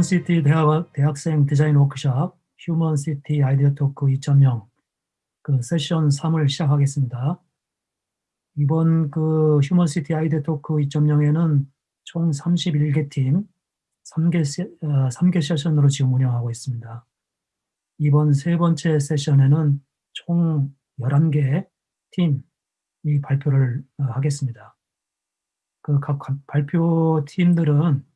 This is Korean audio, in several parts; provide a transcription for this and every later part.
휴먼시티 대학, 대학생 디자인 워크샵 휴먼시티 아이디어 토크 2.0 그 세션 3을 시작하겠습니다. 이번 그 휴먼시티 아이디어 토크 2.0에는 총 31개 팀 3개, 세, 어, 3개 세션으로 지금 운영하고 있습니다. 이번 세 번째 세션에는 총 11개 팀이 발표를 어, 하겠습니다. 그 각 발표 팀들은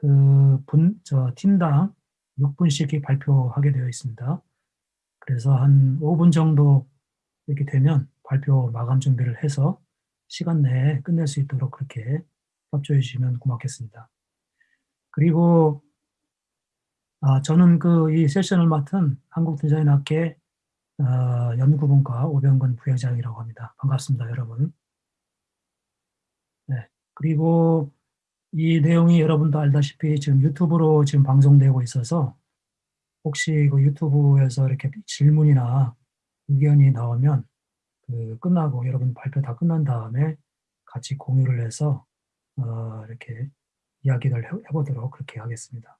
그 분, 저 팀당 6분씩 발표하게 되어 있습니다. 그래서 한 5분 정도 이렇게 되면 발표 마감 준비를 해서 시간 내에 끝낼 수 있도록 그렇게 협조해 주시면 고맙겠습니다. 그리고 아, 저는 그 이 세션을 맡은 한국디자인학회 어, 연구분과 오병근 부회장이라고 합니다. 반갑습니다, 여러분. 네, 그리고 이 내용이 여러분도 알다시피 지금 유튜브로 지금 방송되고 있어서 혹시 그 유튜브에서 이렇게 질문이나 의견이 나오면 그 끝나고 여러분 발표 다 끝난 다음에 같이 공유를 해서 어 이렇게 이야기를 해보도록 그렇게 하겠습니다.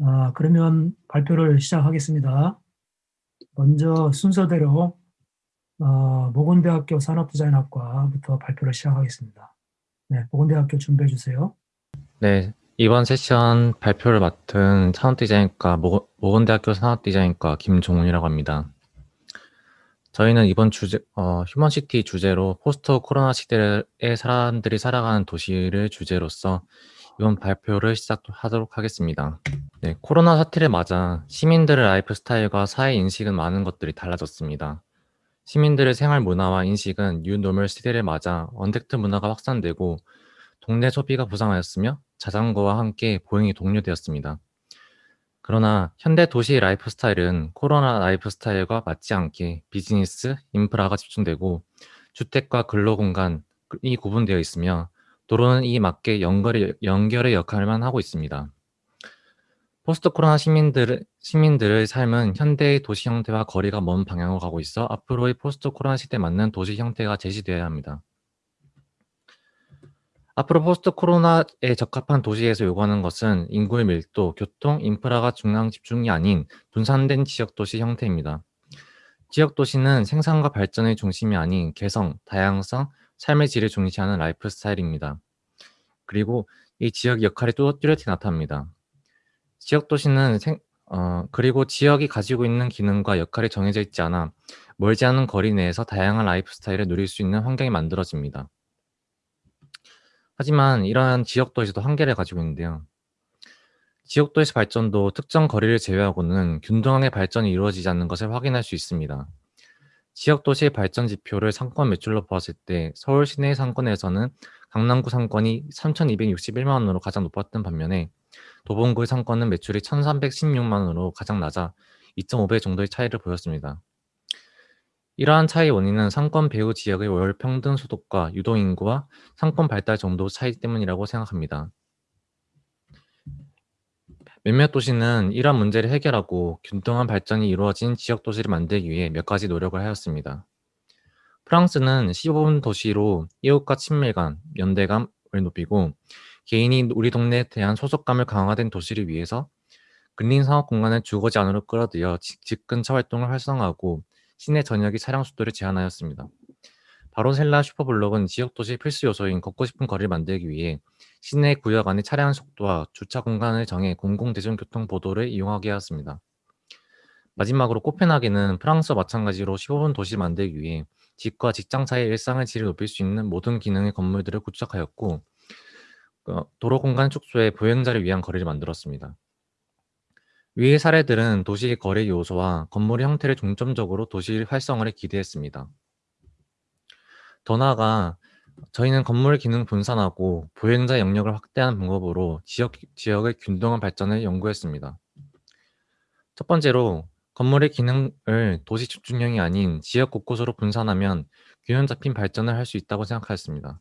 아, 그러면 발표를 시작하겠습니다. 먼저 순서대로 어, 목원대학교 산업디자인학과부터 발표를 시작하겠습니다. 네, 목원대학교 준비해 주세요. 네, 이번 세션 발표를 맡은 산업디자인과 목원대학교 산업디자인과 김종훈이라고 합니다. 저희는 이번 주제, 어, 휴먼시티 주제로 포스트 코로나 시대에 사람들이 살아가는 도시를 주제로서 이번 발표를 시작하도록 하겠습니다. 네, 코로나 사태를 맞아 시민들의 라이프 스타일과 사회 인식은 많은 것들이 달라졌습니다. 시민들의 생활 문화와 인식은 뉴노멀 시대를 맞아 언택트 문화가 확산되고 동네 소비가 부상하였으며 자전거와 함께 보행이 독려되었습니다. 그러나 현대 도시 라이프 스타일은 코로나 라이프 스타일과 맞지 않게 비즈니스, 인프라가 집중되고 주택과 근로공간이 구분되어 있으며 도로는 이 맞게 연결의, 연결의 역할만 하고 있습니다. 포스트 코로나 시민들, 시민들의 삶은 현대의 도시 형태와 거리가 먼 방향으로 가고 있어 앞으로의 포스트 코로나 시대에 맞는 도시 형태가 제시되어야 합니다. 앞으로 포스트 코로나에 적합한 도시에서 요구하는 것은 인구의 밀도, 교통, 인프라가 중앙 집중이 아닌 분산된 지역 도시 형태입니다. 지역 도시는 생산과 발전의 중심이 아닌 개성, 다양성, 삶의 질을 중시하는 라이프 스타일입니다. 그리고 이 지역 역할이 또 뚜렷이 나타납니다. 지역 도시는 생, 어, 그리고 지역이 가지고 있는 기능과 역할이 정해져 있지 않아 멀지 않은 거리 내에서 다양한 라이프 스타일을 누릴 수 있는 환경이 만들어집니다. 하지만 이러한 지역 도시도 한계를 가지고 있는데요. 지역 도시 발전도 특정 거리를 제외하고는 균등하게 발전이 이루어지지 않는 것을 확인할 수 있습니다. 지역 도시의 발전 지표를 상권 매출로 보았을 때 서울 시내 상권에서는 강남구 상권이 3,261만 원으로 가장 높았던 반면에 도봉구의 상권은 매출이 1,316만 원으로 가장 낮아 2.5배 정도의 차이를 보였습니다. 이러한 차이 원인은 상권 배후 지역의 월 평등 소득과 유동인구와 상권 발달 정도 차이 때문이라고 생각합니다. 몇몇 도시는 이러한 문제를 해결하고 균등한 발전이 이루어진 지역 도시를 만들기 위해 몇 가지 노력을 하였습니다. 프랑스는 15분 도시로 이웃과 친밀감, 연대감을 높이고 개인이 우리 동네에 대한 소속감을 강화된 도시를 위해서 근린 상업 공간을 주거지 안으로 끌어들여 집 근처 활동을 활성화하고 시내 전역이 차량 속도를 제한하였습니다. 바로셀라 슈퍼블록은 지역 도시 필수 요소인 걷고 싶은 거리를 만들기 위해 시내 구역 안의 차량 속도와 주차 공간을 정해 공공대중교통 보도를 이용하게 하였습니다. 마지막으로 코펜하겐은 프랑스와 마찬가지로 15분 도시 만들기 위해 집과 직장 사이의 일상의 질을 높일 수 있는 모든 기능의 건물들을 구축하였고 어, 도로 공간 축소에 보행자를 위한 거리를 만들었습니다. 위의 사례들은 도시 거래 요소와 건물의 형태를 중점적으로 도시 활성화를 기대했습니다. 더 나아가 저희는 건물 기능 분산하고 보행자 영역을 확대하는 방법으로 지역, 지역의 균등한 발전을 연구했습니다. 첫 번째로 건물의 기능을 도시 집중형이 아닌 지역 곳곳으로 분산하면 균형 잡힌 발전을 할 수 있다고 생각하였습니다.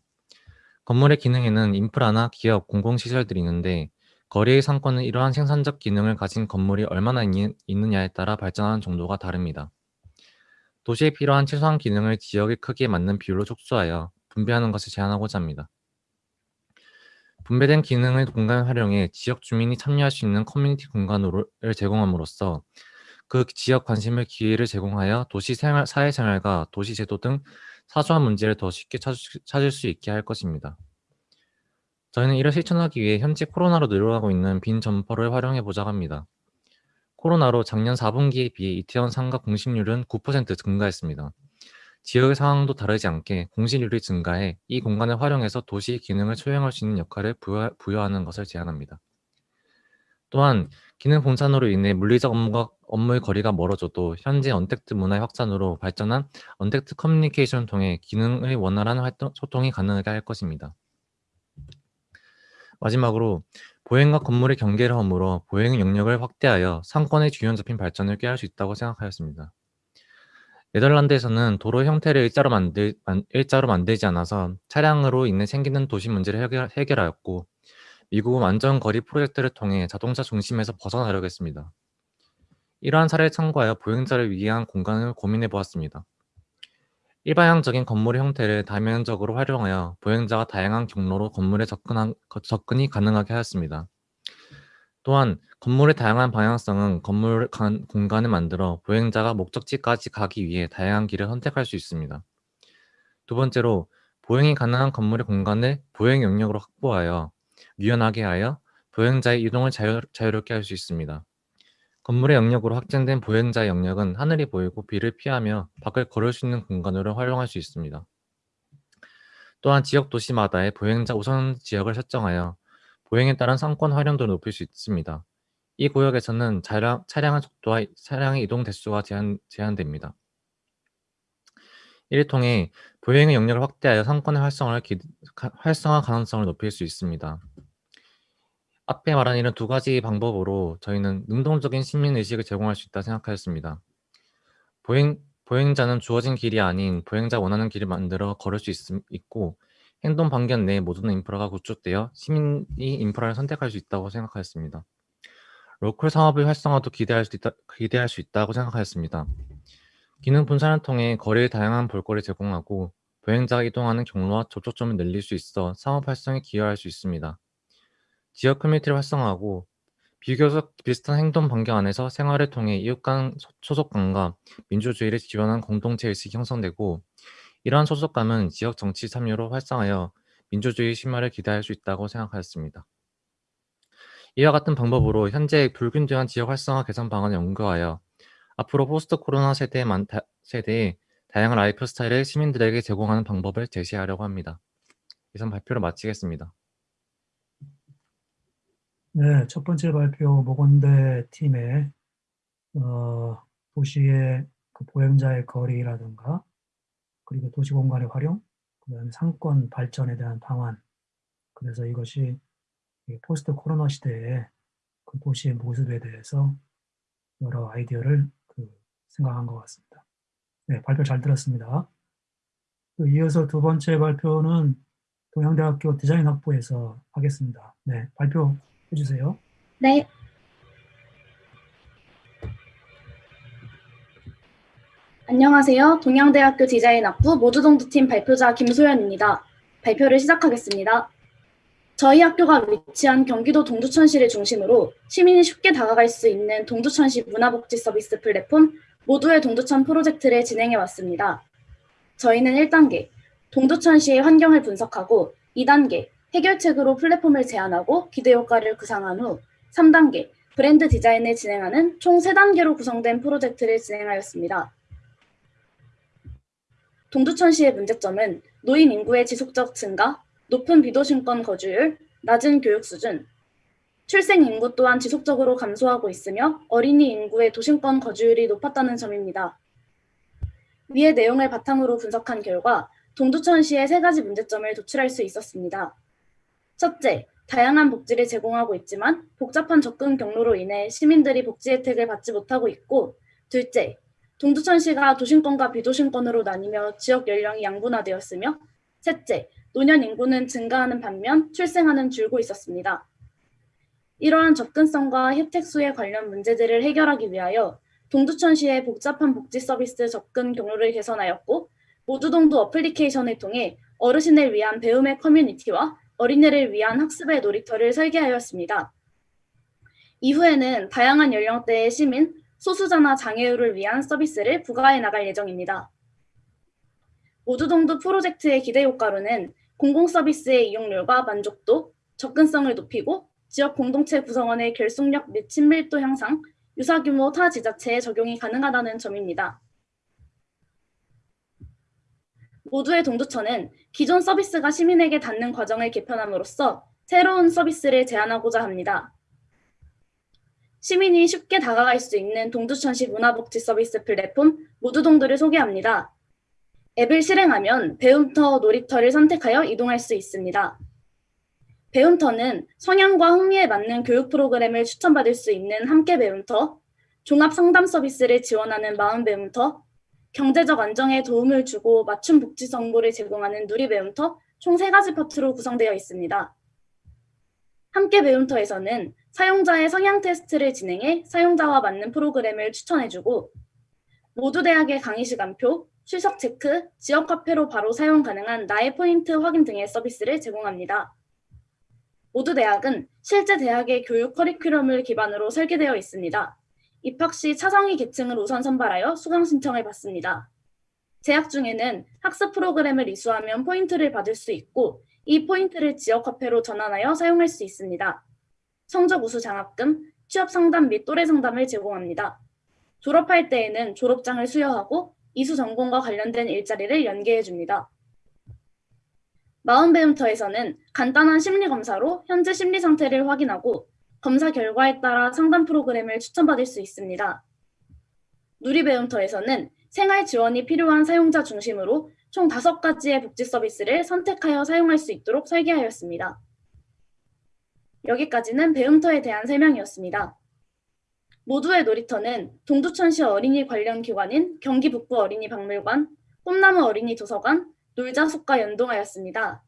건물의 기능에는 인프라나 기업, 공공시설들이 있는데 거리의 상권은 이러한 생산적 기능을 가진 건물이 얼마나 있, 느냐에 따라 발전하는 정도가 다릅니다. 도시에 필요한 최소한 기능을 지역의 크기에 맞는 비율로 촉수하여 분배하는 것을 제한하고자 합니다. 분배된 기능의 공간을 활용해 지역 주민이 참여할 수 있는 커뮤니티 공간을 제공함으로써 그 지역 관심을 기회를 제공하여 도시 생활, 사회생활과 도시 제도 등 사소한 문제를 더 쉽게 찾을, 수 있게 할 것입니다. 저희는 이를 실천하기 위해 현재 코로나로 늘어나고 있는 빈 점포를 활용해 보자고 합니다. 코로나로 작년 4분기에 비해 이태원 상가 공실률은 9% 증가했습니다. 지역의 상황도 다르지 않게 공실률이 증가해 이 공간을 활용해서 도시 기능을 수행할 수 있는 역할을 부여, 하는 것을 제안합니다. 또한 기능 분산으로 인해 물리적 업무가, 업무의 거리가 멀어져도 현재 언택트 문화의 확산으로 발전한 언택트 커뮤니케이션을 통해 기능의 원활한 활동, 소통이 가능하게 할 것입니다. 마지막으로 보행과 건물의 경계를 허물어 보행 영역을 확대하여 상권의 균형 잡힌 발전을 꾀할 수 있다고 생각하였습니다. 네덜란드에서는 도로 형태를 일자로, 만들, 일자로 만들지 않아서 차량으로 인해 생기는 도시 문제를 해결, 해결하였고 미국은 안전거리 프로젝트를 통해 자동차 중심에서 벗어나려고 했습니다. 이러한 사례를 참고하여 보행자를 위한 공간을 고민해 보았습니다. 일방향적인 건물의 형태를 다면적으로 활용하여 보행자가 다양한 경로로 건물에 접근한, 접근이 가능하게 하였습니다. 또한 건물의 다양한 방향성은 건물 간, 공간을 만들어 보행자가 목적지까지 가기 위해 다양한 길을 선택할 수 있습니다. 두 번째로 보행이 가능한 건물의 공간을 보행 영역으로 확보하여 유연하게 하여 보행자의 이동을 자유, 자유롭게 할 수 있습니다. 건물의 영역으로 확장된 보행자의 영역은 하늘이 보이고 비를 피하며 밖을 걸을 수 있는 공간으로 활용할 수 있습니다. 또한 지역 도시마다의 보행자 우선 지역을 설정하여 보행에 따른 상권 활용도를 높일 수 있습니다. 이 구역에서는 차량, 차량의 속도와 차량의 이동 대수가 제한, 제한됩니다. 이를 통해 보행의 영역을 확대하여 상권의 활성화를 기, 활성화 가능성을 높일 수 있습니다. 앞에 말한 이런 두 가지 방법으로 저희는 능동적인 시민의식을 제공할 수 있다 생각하였습니다. 보행, 보행자는 주어진 길이 아닌 보행자 원하는 길을 만들어 걸을 수 있, 있고 행동 반경 내에 모든 인프라가 구축되어 시민이 인프라를 선택할 수 있다고 생각하였습니다. 로컬 상업의 활성화도 기대할 수, 있다, 기대할 수 있다고 생각하였습니다. 기능 분산을 통해 거리의 다양한 볼거리를 제공하고 보행자가 이동하는 경로와 접촉점을 늘릴 수 있어 상업 활성에 기여할 수 있습니다. 지역 커뮤니티를 활성화하고 비교적 비슷한 행동 반경 안에서 생활을 통해 이웃 간 소속감과 민주주의를 지원한 공동체 의식이 형성되고 이러한 소속감은 지역 정치 참여로 활성하여 민주주의 심화를 기대할 수 있다고 생각하였습니다. 이와 같은 방법으로 현재 불균등한 지역 활성화 개선 방안을 연구하여 앞으로 포스트 코로나 세대의, 세대의 다양한 라이프 스타일을 시민들에게 제공하는 방법을 제시하려고 합니다. 이상 발표를 마치겠습니다. 네, 첫 번째 발표 목원대 팀의 어, 도시의 그 보행자의 거리라든가 그리고 도시 공간의 활용, 그다음에 상권 발전에 대한 방안. 그래서 이것이 포스트 코로나 시대의 그 도시의 모습에 대해서 여러 아이디어를 그 생각한 것 같습니다. 네, 발표 잘 들었습니다. 이어서 두 번째 발표는 동양대학교 디자인 학부에서 하겠습니다. 네, 발표 해주세요. 네. 안녕하세요. 동양대학교 디자인 학부 모두동두팀 발표자 김소연입니다. 발표를 시작하겠습니다. 저희 학교가 위치한 경기도 동두천시를 중심으로 시민이 쉽게 다가갈 수 있는 동두천시 문화복지 서비스 플랫폼 모두의 동두천 프로젝트를 진행해 왔습니다. 저희는 1단계 동두천시의 환경을 분석하고 2단계 해결책으로 플랫폼을 제안하고 기대 효과를 구상한 후 3단계 브랜드 디자인을 진행하는 총 3단계로 구성된 프로젝트를 진행하였습니다. 동두천시의 문제점은 노인 인구의 지속적 증가, 높은 비도심권 거주율, 낮은 교육 수준, 출생 인구 또한 지속적으로 감소하고 있으며 어린이 인구의 도심권 거주율이 높았다는 점입니다. 위의 내용을 바탕으로 분석한 결과 동두천시의 세 가지 문제점을 도출할 수 있었습니다. 첫째, 다양한 복지를 제공하고 있지만 복잡한 접근 경로로 인해 시민들이 복지 혜택을 받지 못하고 있고 둘째, 동두천시가 도심권과 비도심권으로 나뉘며 지역 연령이 양분화되었으며 셋째, 노년 인구는 증가하는 반면 출생하는 줄고 있었습니다. 이러한 접근성과 혜택 수에 관련 문제들을 해결하기 위하여 동두천시의 복잡한 복지 서비스 접근 경로를 개선하였고 모두동두 어플리케이션을 통해 어르신을 위한 배움의 커뮤니티와 어린이를 위한 학습의 놀이터를 설계하였습니다. 이후에는 다양한 연령대의 시민, 소수자나 장애우를 위한 서비스를 부과해 나갈 예정입니다. 모두동두 프로젝트의 기대 효과로는 공공 서비스의 이용률과 만족도, 접근성을 높이고 지역 공동체 구성원의 결속력 및 친밀도 향상, 유사규모 타 지자체에 적용이 가능하다는 점입니다. 모두의 동두천은 기존 서비스가 시민에게 닿는 과정을 개편함으로써 새로운 서비스를 제안하고자 합니다. 시민이 쉽게 다가갈 수 있는 동두천시 문화복지 서비스 플랫폼 모두동두를 소개합니다. 앱을 실행하면 배움터 놀이터를 선택하여 이동할 수 있습니다. 배움터는 성향과 흥미에 맞는 교육 프로그램을 추천받을 수 있는 함께 배움터, 종합 상담 서비스를 지원하는 마음 배움터, 경제적 안정에 도움을 주고 맞춤 복지 정보를 제공하는 누리 배움터 총 세 가지 파트로 구성되어 있습니다. 함께 배움터에서는 사용자의 성향 테스트를 진행해 사용자와 맞는 프로그램을 추천해주고 모두 대학의 강의 시간표, 출석 체크, 지역 카페로 바로 사용 가능한 나의 포인트 확인 등의 서비스를 제공합니다. 모두 대학은 실제 대학의 교육 커리큘럼을 기반으로 설계되어 있습니다. 입학 시 차상위 계층을 우선 선발하여 수강 신청을 받습니다. 재학 중에는 학습 프로그램을 이수하면 포인트를 받을 수 있고 이 포인트를 지역 화폐로 전환하여 사용할 수 있습니다. 성적 우수 장학금, 취업 상담 및 또래 상담을 제공합니다. 졸업할 때에는 졸업장을 수여하고 이수 전공과 관련된 일자리를 연계해 줍니다. 마음배움터에서는 간단한 심리 검사로 현재 심리 상태를 확인하고 검사 결과에 따라 상담 프로그램을 추천받을 수 있습니다. 누리배움터에서는 생활 지원이 필요한 사용자 중심으로 총 5가지의 복지 서비스를 선택하여 사용할 수 있도록 설계하였습니다. 여기까지는 배움터에 대한 설명이었습니다. 모두의 놀이터는 동두천시 어린이 관련 기관인 경기북부 어린이박물관, 꿈나무 어린이 도서관, 놀자숲과 연동하였습니다.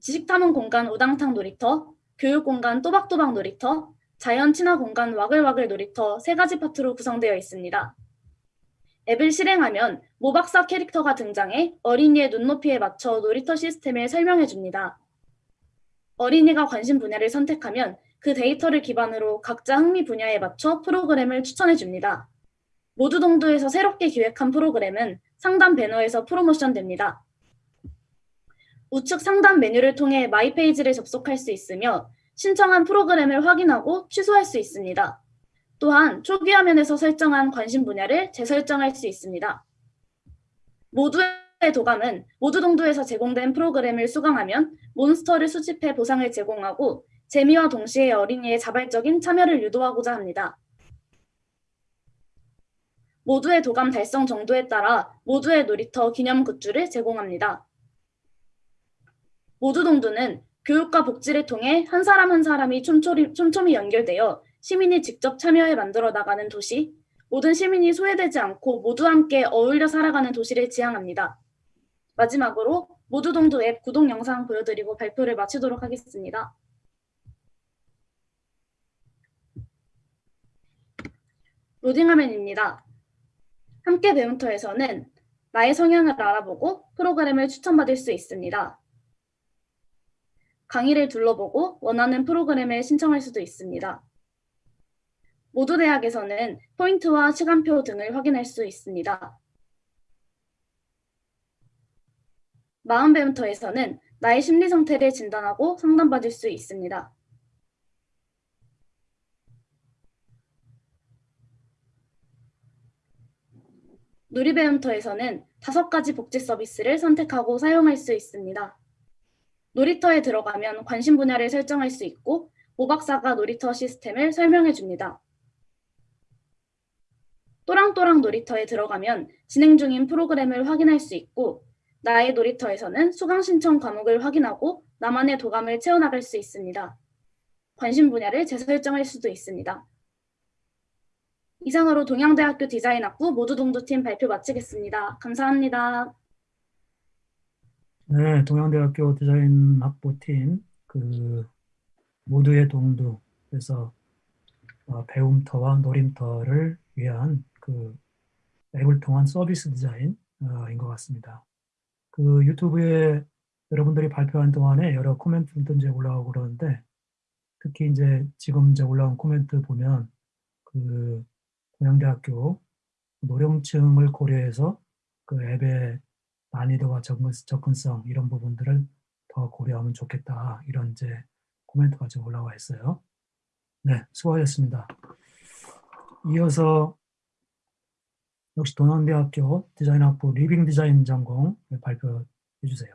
지식탐험 공간 우당탕 놀이터, 교육공간 또박또박 놀이터, 자연 친화 공간 와글와글 놀이터 세 가지 파트로 구성되어 있습니다. 앱을 실행하면 모박사 캐릭터가 등장해 어린이의 눈높이에 맞춰 놀이터 시스템을 설명해 줍니다. 어린이가 관심 분야를 선택하면 그 데이터를 기반으로 각자 흥미 분야에 맞춰 프로그램을 추천해 줍니다. 모두 동두에서 새롭게 기획한 프로그램은 상단 배너에서 프로모션 됩니다. 우측 상단 메뉴를 통해 my page를 접속할 수 있으며 신청한 프로그램을 확인하고 취소할 수 있습니다. 또한 초기 화면에서 설정한 관심 분야를 재설정할 수 있습니다. 모두의 도감은 모두 동두에서 제공된 프로그램을 수강하면 몬스터를 수집해 보상을 제공하고 재미와 동시에 어린이의 자발적인 참여를 유도하고자 합니다. 모두의 도감 달성 정도에 따라 모두의 놀이터 기념 굿즈를 제공합니다. 모두 동두는 교육과 복지를 통해 한 사람 한 사람이 촘촘히, 촘촘히 연결되어 시민이 직접 참여해 만들어 나가는 도시, 모든 시민이 소외되지 않고 모두 함께 어울려 살아가는 도시를 지향합니다. 마지막으로 모두 동두 앱 구독 영상 보여드리고 발표를 마치도록 하겠습니다. 로딩 화면입니다. 함께 배움터에서는 나의 성향을 알아보고 프로그램을 추천받을 수 있습니다. 강의를 둘러보고 원하는 프로그램에 신청할 수도 있습니다. 모두 대학에서는 포인트와 시간표 등을 확인할 수 있습니다. 마음배움터에서는 나의 심리 상태를 진단하고 상담받을 수 있습니다. 누리배움터에서는 다섯 가지 복지 서비스를 선택하고 사용할 수 있습니다. 놀이터에 들어가면 관심 분야를 설정할 수 있고 모박사가 놀이터 시스템을 설명해 줍니다. 또랑또랑 놀이터에 들어가면 진행 중인 프로그램을 확인할 수 있고 나의 놀이터에서는 수강 신청 과목을 확인하고 나만의 도감을 채워나갈 수 있습니다. 관심 분야를 재설정할 수도 있습니다. 이상으로 동양대학교 디자인학부 모두동두팀 발표 마치겠습니다. 감사합니다. 네, 동양대학교 디자인 학부팀 그 모두의 동두 그래서 어, 배움터와 놀임터를 위한 그 앱을 통한 서비스 디자인인 것 같습니다. 그 유튜브에 여러분들이 발표한 동안에 여러 코멘트도 이제 올라오고 그러는데 특히 이제 지금 이제 올라온 코멘트 보면 그 고양대학교 노령층을 고려해서 그 앱의 난이도와 접근, 접근성 이런 부분들을 더 고려하면 좋겠다 이런 이제 코멘트가 지금 올라와 있어요. 네, 수고하셨습니다. 이어서 역시 동양대학교 디자인학부 리빙 디자인 전공 발표해 주세요.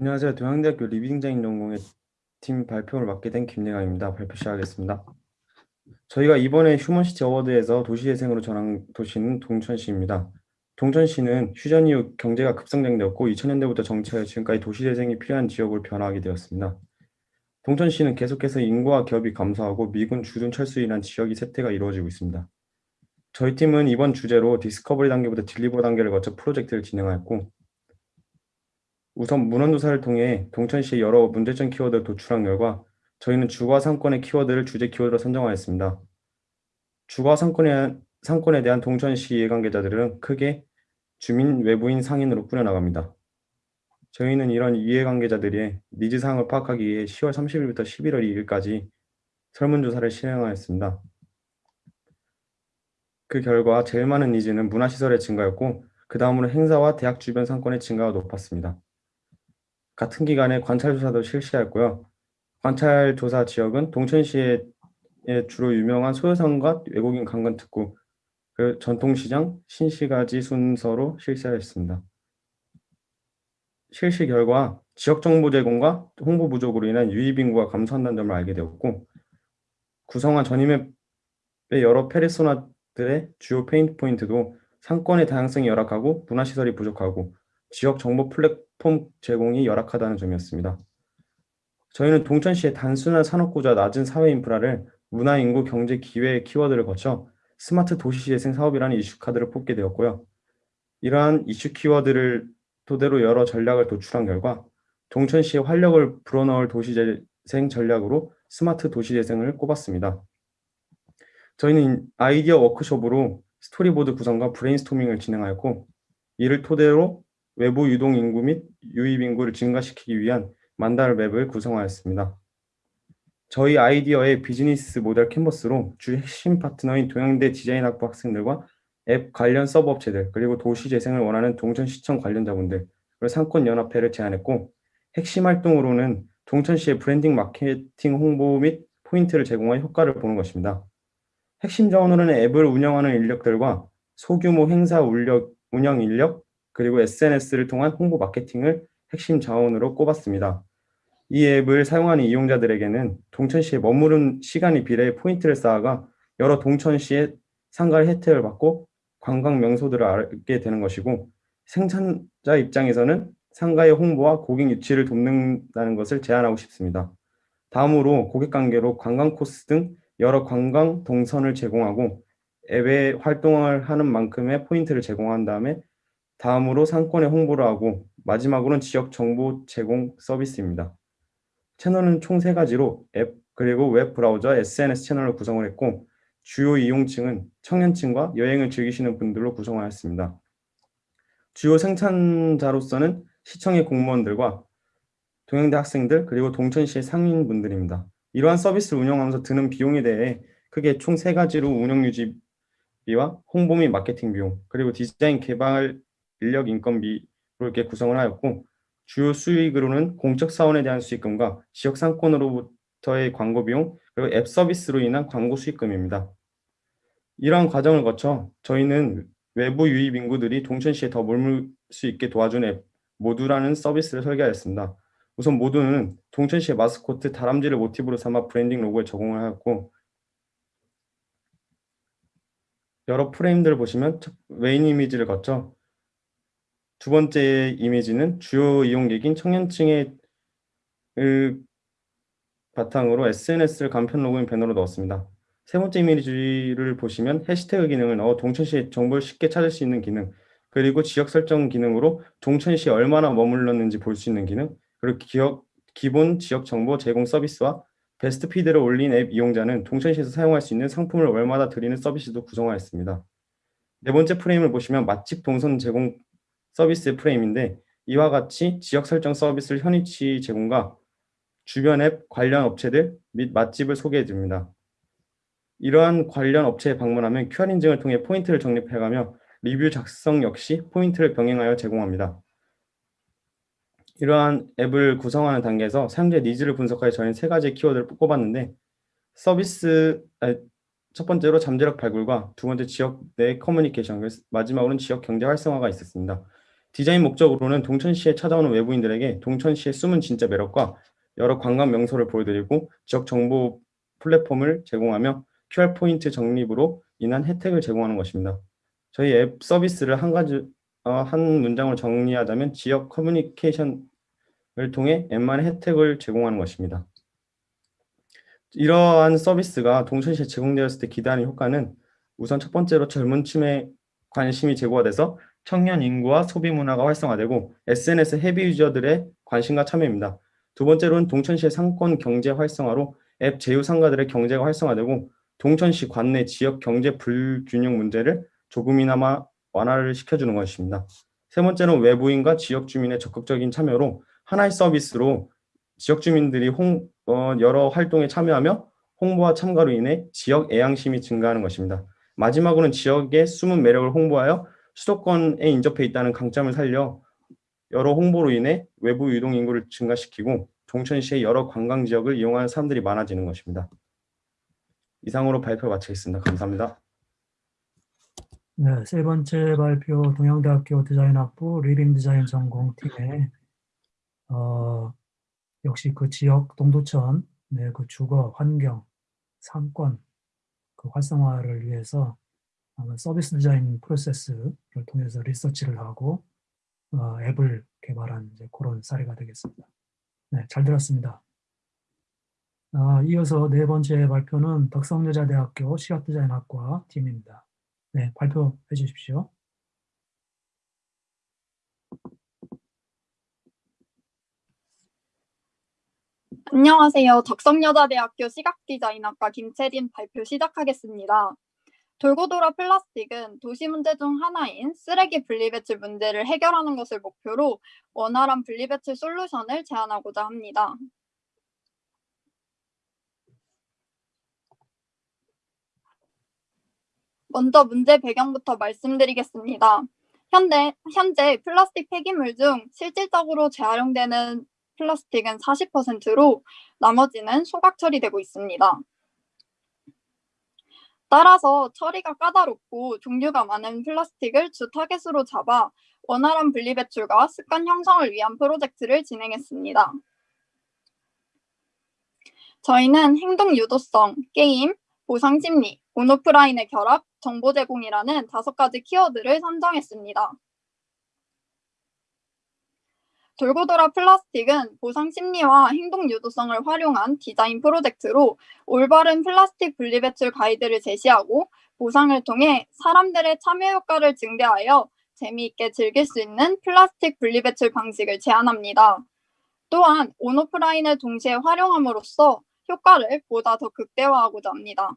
안녕하세요. 동양대학교 리빙디자인 전공의 팀 발표를 맡게 된 김예강입니다. 발표 시작하겠습니다. 저희가 이번에 휴먼시티 어워드에서 도시재생으로 정한 도시는 동두천시입니다. 동두천시는 휴전 이후 경제가 급성장되었고 2000년대부터 정체하여 지금까지 도시재생이 필요한 지역으로 변화하게 되었습니다. 동두천시는 계속해서 인구와 기업이 감소하고 미군 주둔 철수로 인한 지역이 쇠퇴가 이루어지고 있습니다. 저희 팀은 이번 주제로 discovery 단계부터 deliver 단계를 거쳐 프로젝트를 진행하였고 우선 문헌조사를 통해 동두천시의 여러 문제점 키워드를 도출한 결과 저희는 주거 상권의 키워드를 주제 키워드로 선정하였습니다. 주거 상권에, 상권에 대한 동두천시 이해관계자들은 크게 주민, 외부인, 상인으로 꾸려나갑니다. 저희는 이런 이해관계자들의 니즈 사항을 파악하기 위해 10월 30일부터 11월 2일까지 설문조사를 실행하였습니다. 그 결과 제일 많은 needs는 문화시설의 증가였고 그 다음으로 행사와 대학 주변 상권의 증가가 높았습니다. 같은 기간에 관찰조사도 실시하였고요. 관찰 조사 지역은 동두천시의 주로 유명한 소요산과 외국인 관광 특구, 그 전통시장, 신시가지 순서로 실시하였습니다. 실시 결과 지역 정보 제공과 홍보 부족으로 인한 유입 인구가 감소한다는 점을 알게 되었고 구성한 journey map의 여러 페르소나들의 주요 pain point도 상권의 다양성이 열악하고 문화시설이 부족하고 지역 정보 플랫폼 제공이 열악하다는 점이었습니다. 저희는 동두천시의 단순한 산업구조와 낮은 사회 인프라를 문화, 인구, 경제, 기회의 키워드를 거쳐 스마트 도시 재생 사업이라는 이슈 카드를 뽑게 되었고요. 이러한 이슈 키워드를 토대로 여러 전략을 도출한 결과 동두천시의 활력을 불어넣을 도시 재생 전략으로 스마트 도시 재생을 꼽았습니다. 저희는 아이디어 워크숍으로 스토리보드 구성과 브레인스토밍을 진행하였고 이를 토대로 외부 유동 인구 및 유입 인구를 증가시키기 위한 만달 map을 구성하였습니다. 저희 아이디어의 비즈니스 모델 캔버스로 주 핵심 파트너인 동양대 디자인학부 학생들과 앱 관련 서브 업체들 그리고 도시 재생을 원하는 동두천시청 관련자분들 그리고 상권연합회를 제안했고 핵심 활동으로는 동두천시의 브랜딩 마케팅 홍보 및 포인트를 제공한 효과를 보는 것입니다. 핵심 자원으로는 앱을 운영하는 인력들과 소규모 행사 운영 인력 그리고 SNS를 통한 홍보 마케팅을 핵심 자원으로 꼽았습니다. 이 앱을 사용하는 이용자들에게는 동천시에 머무른 시간이 비례해 포인트를 쌓아가 여러 동천시의 상가의 혜택을 받고 관광 명소들을 알게 되는 것이고 생산자 입장에서는 상가의 홍보와 고객 유치를 돕는다는 것을 제안하고 싶습니다. 다음으로 고객 관계로 관광 코스 등 여러 관광 동선을 제공하고 앱에 활동을 하는 만큼의 포인트를 제공한 다음에 다음으로 상권에 홍보를 하고 마지막으로는 지역 정보 제공 서비스입니다. 채널은 총 세 가지로 앱 그리고 웹 브라우저, SNS 채널을 구성을 했고 주요 이용층은 청년층과 여행을 즐기시는 분들로 구성하였습니다. 주요 생산자로서는 시청의 공무원들과 동양대 학생들 그리고 동천시의 상인분들입니다. 이러한 서비스를 운영하면서 드는 비용에 대해 크게 총 세 가지로 운영 유지비와 홍보 및 마케팅 비용 그리고 디자인 개발 인력 인건비로 이렇게 구성을 하였고 주요 수익으로는 공적 사원에 대한 수익금과 지역 상권으로부터의 광고 비용 그리고 앱 서비스로 인한 광고 수익금입니다. 이러한 과정을 거쳐 저희는 외부 유입 인구들이 동천시에 더 머물 수 있게 도와주는 앱 모두라는 서비스를 설계하였습니다. 우선 모두는 동두천시의 마스코트 다람쥐를 모티브로 삼아 브랜딩 로고에 적용을 하였고 여러 프레임들을 보시면 메인 이미지를 거쳐 두 번째 이미지는 주요 이용객인 청년층의 바탕으로 SNS를 간편 로그인 배너로 넣었습니다. 세 번째 이미지를 보시면 해시태그 기능을 넣어 동두천시의 정보를 쉽게 찾을 수 있는 기능 그리고 지역 설정 기능으로 동천시에 얼마나 머물렀는지 볼 수 있는 기능 그리고 기억, 기본 지역 정보 제공 서비스와 베스트 피드를 올린 앱 이용자는 동천시에서 사용할 수 있는 상품을 월마다 드리는 서비스도 구성하였습니다. 네 번째 프레임을 보시면 맛집 동선 제공 서비스의 프레임인데 이와 같이 지역 설정 서비스를 현위치 제공과 주변 앱 관련 업체들 및 맛집을 소개해 드립니다. 이러한 관련 업체에 방문하면 QR 인증을 통해 포인트를 적립해가며 리뷰 작성 역시 포인트를 병행하여 제공합니다. 이러한 앱을 구성하는 단계에서 사용자 needs를 분석하여 저희는 세 가지의 키워드를 꼽았는데 서비스 첫 번째로 잠재력 발굴과 두 번째 지역 내 커뮤니케이션 마지막으로는 지역 경제 활성화가 있었습니다. 디자인 목적으로는 동두천시에 찾아오는 외부인들에게 동두천시의 숨은 진짜 매력과 여러 관광 명소를 보여드리고 지역 정보 플랫폼을 제공하며 QR 포인트 적립으로 인한 혜택을 제공하는 것입니다. 저희 앱 서비스를 한 가지 어, 한 문장으로 정리하자면 지역 커뮤니케이션을 통해 앱만의 혜택을 제공하는 것입니다. 이러한 서비스가 동천시에 제공되었을 때 기대하는 효과는 우선 첫 번째로 젊은 층의 관심이 제고가 돼서 청년 인구와 소비 문화가 활성화되고 SNS 헤비 유저들의 관심과 참여입니다. 두 번째로는 동천시의 상권 경제 활성화로 앱 제휴 상가들의 경제가 활성화되고 동천시 관내 지역 경제 불균형 문제를 조금이나마 완화를 시켜주는 것입니다. 세 번째는 외부인과 지역 주민의 적극적인 참여로 하나의 서비스로 지역 주민들이 홍, 어, 여러 활동에 참여하며 홍보와 참가로 인해 지역 애양심이 증가하는 것입니다. 마지막으로는 지역의 숨은 매력을 홍보하여 수도권에 인접해 있다는 강점을 살려 여러 홍보로 인해 외부 유동 인구를 증가시키고 동두천시의 여러 관광 지역을 이용하는 사람들이 많아지는 것입니다. 이상으로 발표 마치겠습니다. 감사합니다. 네, 세 번째 발표 동양대학교 디자인학부 리빙 디자인 전공팀의 어, 역시 그 지역 동두천 네, 그 주거 환경 상권 그 활성화를 위해서 서비스 디자인 프로세스를 통해서 리서치를 하고 어, 앱을 개발한 이제 그런 사례가 되겠습니다. 네, 잘 들었습니다. 아, 이어서 네 번째 발표는 덕성여자대학교 시각디자인학과 팀입니다. 네, 발표해 주십시오. 안녕하세요. 덕성여자대학교 시각디자인학과 김채린 발표 시작하겠습니다. 돌고 돌아 플라스틱은 도시 문제 중 하나인 쓰레기 분리배출 문제를 해결하는 것을 목표로 원활한 분리배출 솔루션을 제안하고자 합니다. 먼저 문제 배경부터 말씀드리겠습니다. 현대, 현재 플라스틱 폐기물 중 실질적으로 재활용되는 플라스틱은 40%로 나머지는 소각 처리되고 있습니다. 따라서 처리가 까다롭고 종류가 많은 플라스틱을 주 타겟으로 잡아 원활한 분리배출과 습관 형성을 위한 프로젝트를 진행했습니다. 저희는 행동 유도성, 게임, 보상 심리, 온오프라인의 결합, 정보 제공이라는 다섯 가지 키워드를 선정했습니다. 돌고 돌아 플라스틱은 보상 심리와 행동 유도성을 활용한 디자인 프로젝트로 올바른 플라스틱 분리배출 가이드를 제시하고 보상을 통해 사람들의 참여 효과를 증대하여 재미있게 즐길 수 있는 플라스틱 분리배출 방식을 제안합니다. 또한 온오프라인을 동시에 활용함으로써 효과를 보다 더 극대화하고자 합니다.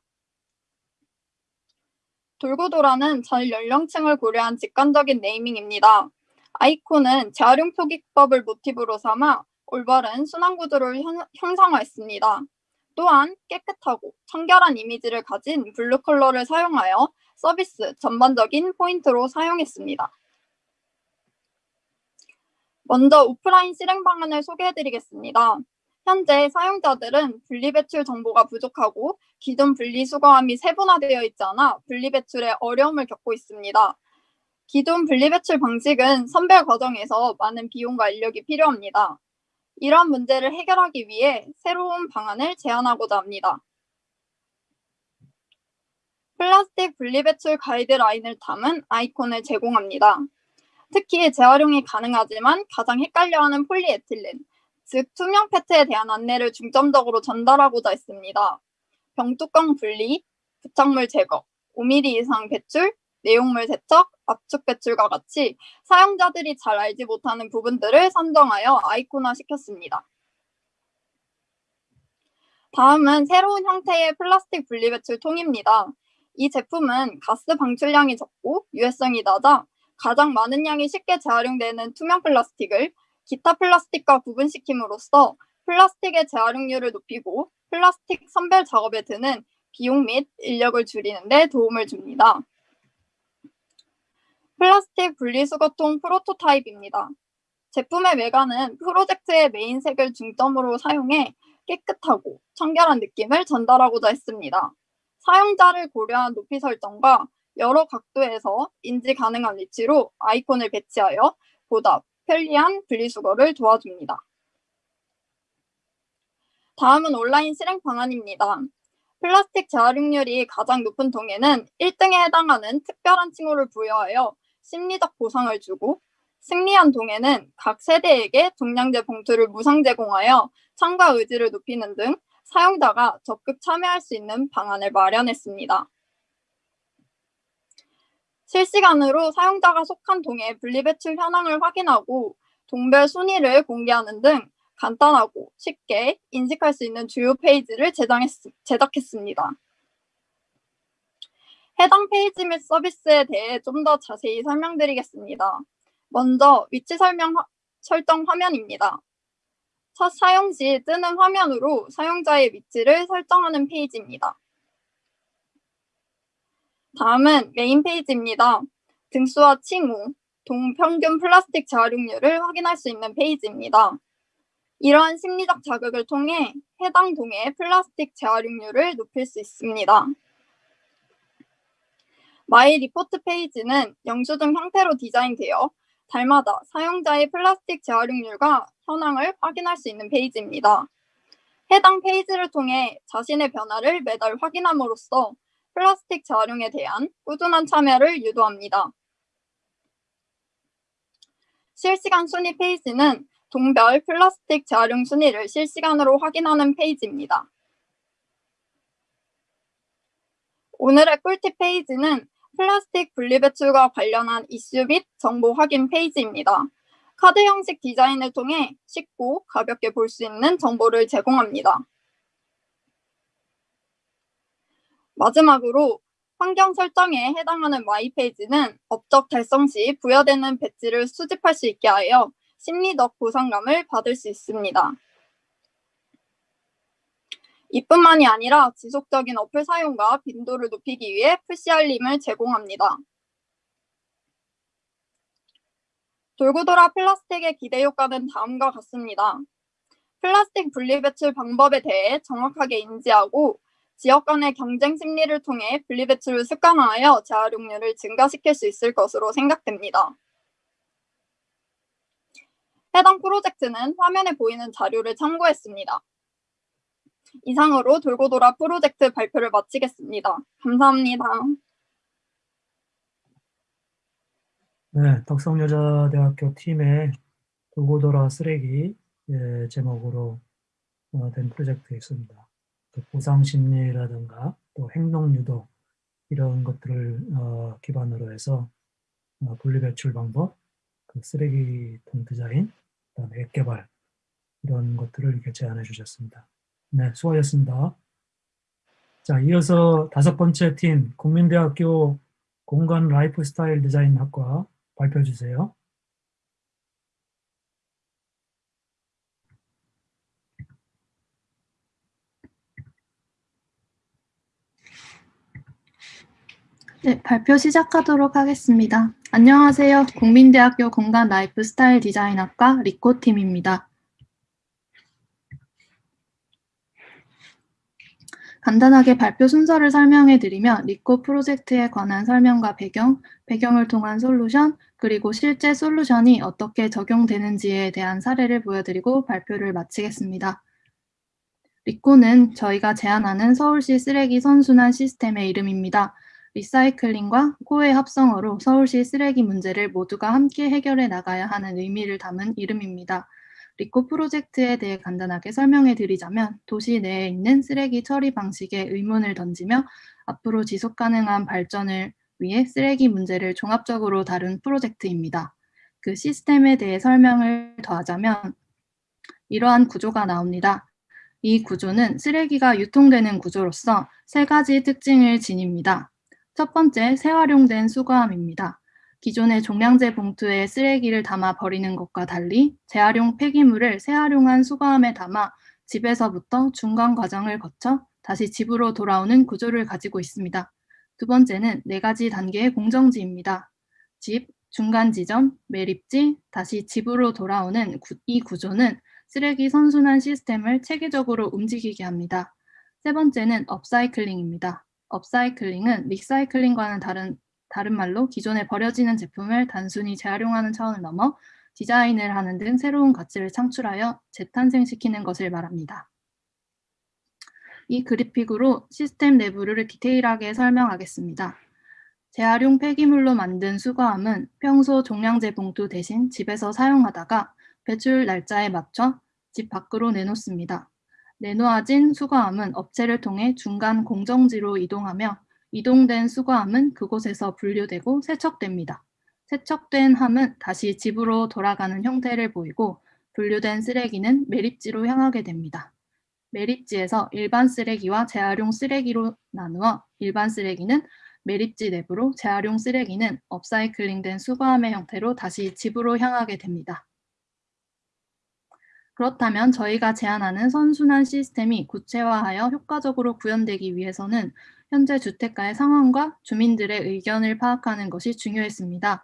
돌고 돌아는 전 연령층을 고려한 직관적인 네이밍입니다. 아이콘은 재활용 표기법을 모티브로 삼아 올바른 순환 구조를 형성하였습니다. 또한 깨끗하고 청결한 이미지를 가진 블루 컬러를 사용하여 서비스 전반적인 포인트로 사용했습니다. 먼저 오프라인 실행 방안을 소개해드리겠습니다. 현재 사용자들은 분리배출 정보가 부족하고 기존 분리수거함이 세분화되어 있지 않아 분리배출에 어려움을 겪고 있습니다. 기존 분리배출 방식은 선별 과정에서 많은 비용과 인력이 필요합니다. 이러한 문제를 해결하기 위해 새로운 방안을 제안하고자 합니다. 플라스틱 분리배출 가이드라인을 담은 아이콘을 제공합니다. 특히 재활용이 가능하지만 가장 헷갈려하는 폴리에틸렌, 즉 투명 페트에 대한 안내를 중점적으로 전달하고자 했습니다. 병뚜껑 분리, 부착물 제거, 5mm 이상 배출, 내용물 세척, 압축 배출과 같이 사용자들이 잘 알지 못하는 부분들을 선정하여 아이콘화 시켰습니다. 다음은 새로운 형태의 플라스틱 분리배출 통입니다. 이 제품은 가스 방출량이 적고 유해성이 낮아 가장 많은 양이 쉽게 재활용되는 투명 플라스틱을 기타 플라스틱과 구분시킴으로써 플라스틱의 재활용률을 높이고 플라스틱 선별 작업에 드는 비용 및 인력을 줄이는 데 도움을 줍니다. 플라스틱 분리수거통 프로토타입입니다. 제품의 외관은 프로젝트의 메인색을 중점으로 사용해 깨끗하고 청결한 느낌을 전달하고자 했습니다. 사용자를 고려한 높이 설정과 여러 각도에서 인지 가능한 위치로 아이콘을 배치하여 보다 편리한 분리수거를 도와줍니다. 다음은 온라인 실행 방안입니다. 플라스틱 재활용률이 가장 높은 통에는 1등에 해당하는 특별한 칭호를 부여하여 심리적 보상을 주고 승리한 동에는 각 세대에게 종량제 봉투를 무상 제공하여 참가 의지를 높이는 등 사용자가 적극 참여할 수 있는 방안을 마련했습니다. 실시간으로 사용자가 속한 동의 분리배출 현황을 확인하고 동별 순위를 공개하는 등 간단하고 쉽게 인식할 수 있는 주요 페이지를 제작했, 제작했습니다. 해당 페이지 및 서비스에 대해 좀 더 자세히 설명드리겠습니다. 먼저 위치 설명 설정 화면입니다. 첫 사용 시 뜨는 화면으로 사용자의 위치를 설정하는 페이지입니다. 다음은 메인 페이지입니다. 등수와 칭호, 동평균 플라스틱 재활용률을 확인할 수 있는 페이지입니다. 이러한 심리적 자극을 통해 해당 동의 플라스틱 재활용률을 높일 수 있습니다. my report 페이지는 영수증 형태로 디자인되어 달마다 사용자의 플라스틱 재활용률과 현황을 확인할 수 있는 페이지입니다. 해당 페이지를 통해 자신의 변화를 매달 확인함으로써 플라스틱 재활용에 대한 꾸준한 참여를 유도합니다. 실시간 순위 페이지는 동별 플라스틱 재활용 순위를 실시간으로 확인하는 페이지입니다. 오늘의 꿀팁 페이지는 플라스틱 분리배출과 관련한 이슈 및 정보 확인 페이지입니다. 카드 형식 디자인을 통해 쉽고 가볍게 볼 수 있는 정보를 제공합니다. 마지막으로 환경 설정에 해당하는 my page는 업적 달성 시 부여되는 배지를 수집할 수 있게 하여 심리적 보상감을 받을 수 있습니다. 이뿐만이 아니라 지속적인 어플 사용과 빈도를 높이기 위해 푸시 알림을 제공합니다. 돌고 돌아 플라스틱의 기대 효과는 다음과 같습니다. 플라스틱 분리배출 방법에 대해 정확하게 인지하고 지역 간의 경쟁 심리를 통해 분리배출을 습관화하여 재활용률을 증가시킬 수 있을 것으로 생각됩니다. 해당 프로젝트는 화면에 보이는 자료를 참고했습니다. 이상으로 돌고 돌아 프로젝트 발표를 마치겠습니다. 감사합니다. 네, 덕성여자대학교 팀의 돌고 돌아 쓰레기 예, 제목으로 어, 된 프로젝트였습니다. 그 보상 심리라든가 또 행동 유도 이런 것들을 어, 기반으로 해서 어, 분리배출 방법, 그 쓰레기통 디자인, 그다음에 앱 개발 이런 것들을 이렇게 제안해 주셨습니다. 네, 수고하셨습니다. 자, 이어서 다섯 번째 팀 국민대학교 공간 라이프 스타일 디자인 학과 발표해 주세요. 네, 발표 시작하도록 하겠습니다. 안녕하세요. 국민대학교 공간 라이프 스타일 디자인학과 리코팀입니다. 간단하게 발표 순서를 설명해 드리면 리코 프로젝트에 관한 설명과 배경, 배경을 통한 솔루션, 그리고 실제 솔루션이 어떻게 적용되는지에 대한 사례를 보여드리고 발표를 마치겠습니다. 리코는 저희가 제안하는 서울시 쓰레기 선순환 시스템의 이름입니다. 리사이클링과 코의 합성어로 서울시 쓰레기 문제를 모두가 함께 해결해 나가야 하는 의미를 담은 이름입니다. 리코 프로젝트에 대해 간단하게 설명해 드리자면 도시 내에 있는 쓰레기 처리 방식에 의문을 던지며 앞으로 지속 가능한 발전을 위해 쓰레기 문제를 종합적으로 다룬 프로젝트입니다. 그 시스템에 대해 설명을 더하자면 이러한 구조가 나옵니다. 이 구조는 쓰레기가 유통되는 구조로서 세 가지 특징을 지닙니다. 첫 번째, 재활용된 수거함입니다. 기존의 종량제 봉투에 쓰레기를 담아 버리는 것과 달리 재활용 폐기물을 재활용한 수거함에 담아 집에서부터 중간 과정을 거쳐 다시 집으로 돌아오는 구조를 가지고 있습니다. 두 번째는 네 가지 단계의 공정지입니다. 집, 중간 지점, 매립지, 다시 집으로 돌아오는 구- 이 구조는 쓰레기 선순환 시스템을 체계적으로 움직이게 합니다. 세 번째는 업사이클링입니다. 업사이클링은 리사이클링과는 다른, 다른 말로 기존에 버려지는 제품을 단순히 재활용하는 차원을 넘어 디자인을 하는 등 새로운 가치를 창출하여 재탄생시키는 것을 말합니다. 이 그래픽으로 시스템 내부를 디테일하게 설명하겠습니다. 재활용 폐기물로 만든 수거함은 평소 종량제 봉투 대신 집에서 사용하다가 배출 날짜에 맞춰 집 밖으로 내놓습니다. 내놓아진 수거함은 업체를 통해 중간 공정지로 이동하며 이동된 수거함은 그곳에서 분류되고 세척됩니다. 세척된 함은 다시 집으로 돌아가는 형태를 보이고 분류된 쓰레기는 매립지로 향하게 됩니다. 매립지에서 일반 쓰레기와 재활용 쓰레기로 나누어 일반 쓰레기는 매립지 내부로 재활용 쓰레기는 업사이클링된 수거함의 형태로 다시 집으로 향하게 됩니다. 그렇다면 저희가 제안하는 선순환 시스템이 구체화하여 효과적으로 구현되기 위해서는 현재 주택가의 상황과 주민들의 의견을 파악하는 것이 중요했습니다.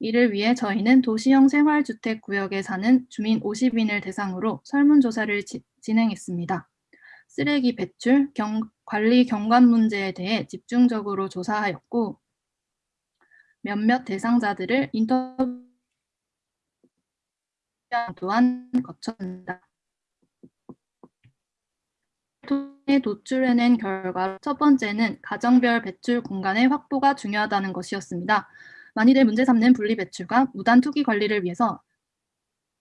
이를 위해 저희는 도시형 생활주택 구역에 사는 주민 50인을 대상으로 설문조사를 지- 진행했습니다. 쓰레기 배출, 경- 관리 경관 문제에 대해 집중적으로 조사하였고 몇몇 대상자들을 인터뷰 또한 거쳤습니다. 통해 도출해낸 결과 첫 번째는 가정별 배출 공간의 확보가 중요하다는 것이었습니다. 많이들 문제 삼는 분리 배출과 무단 투기 관리를 위해서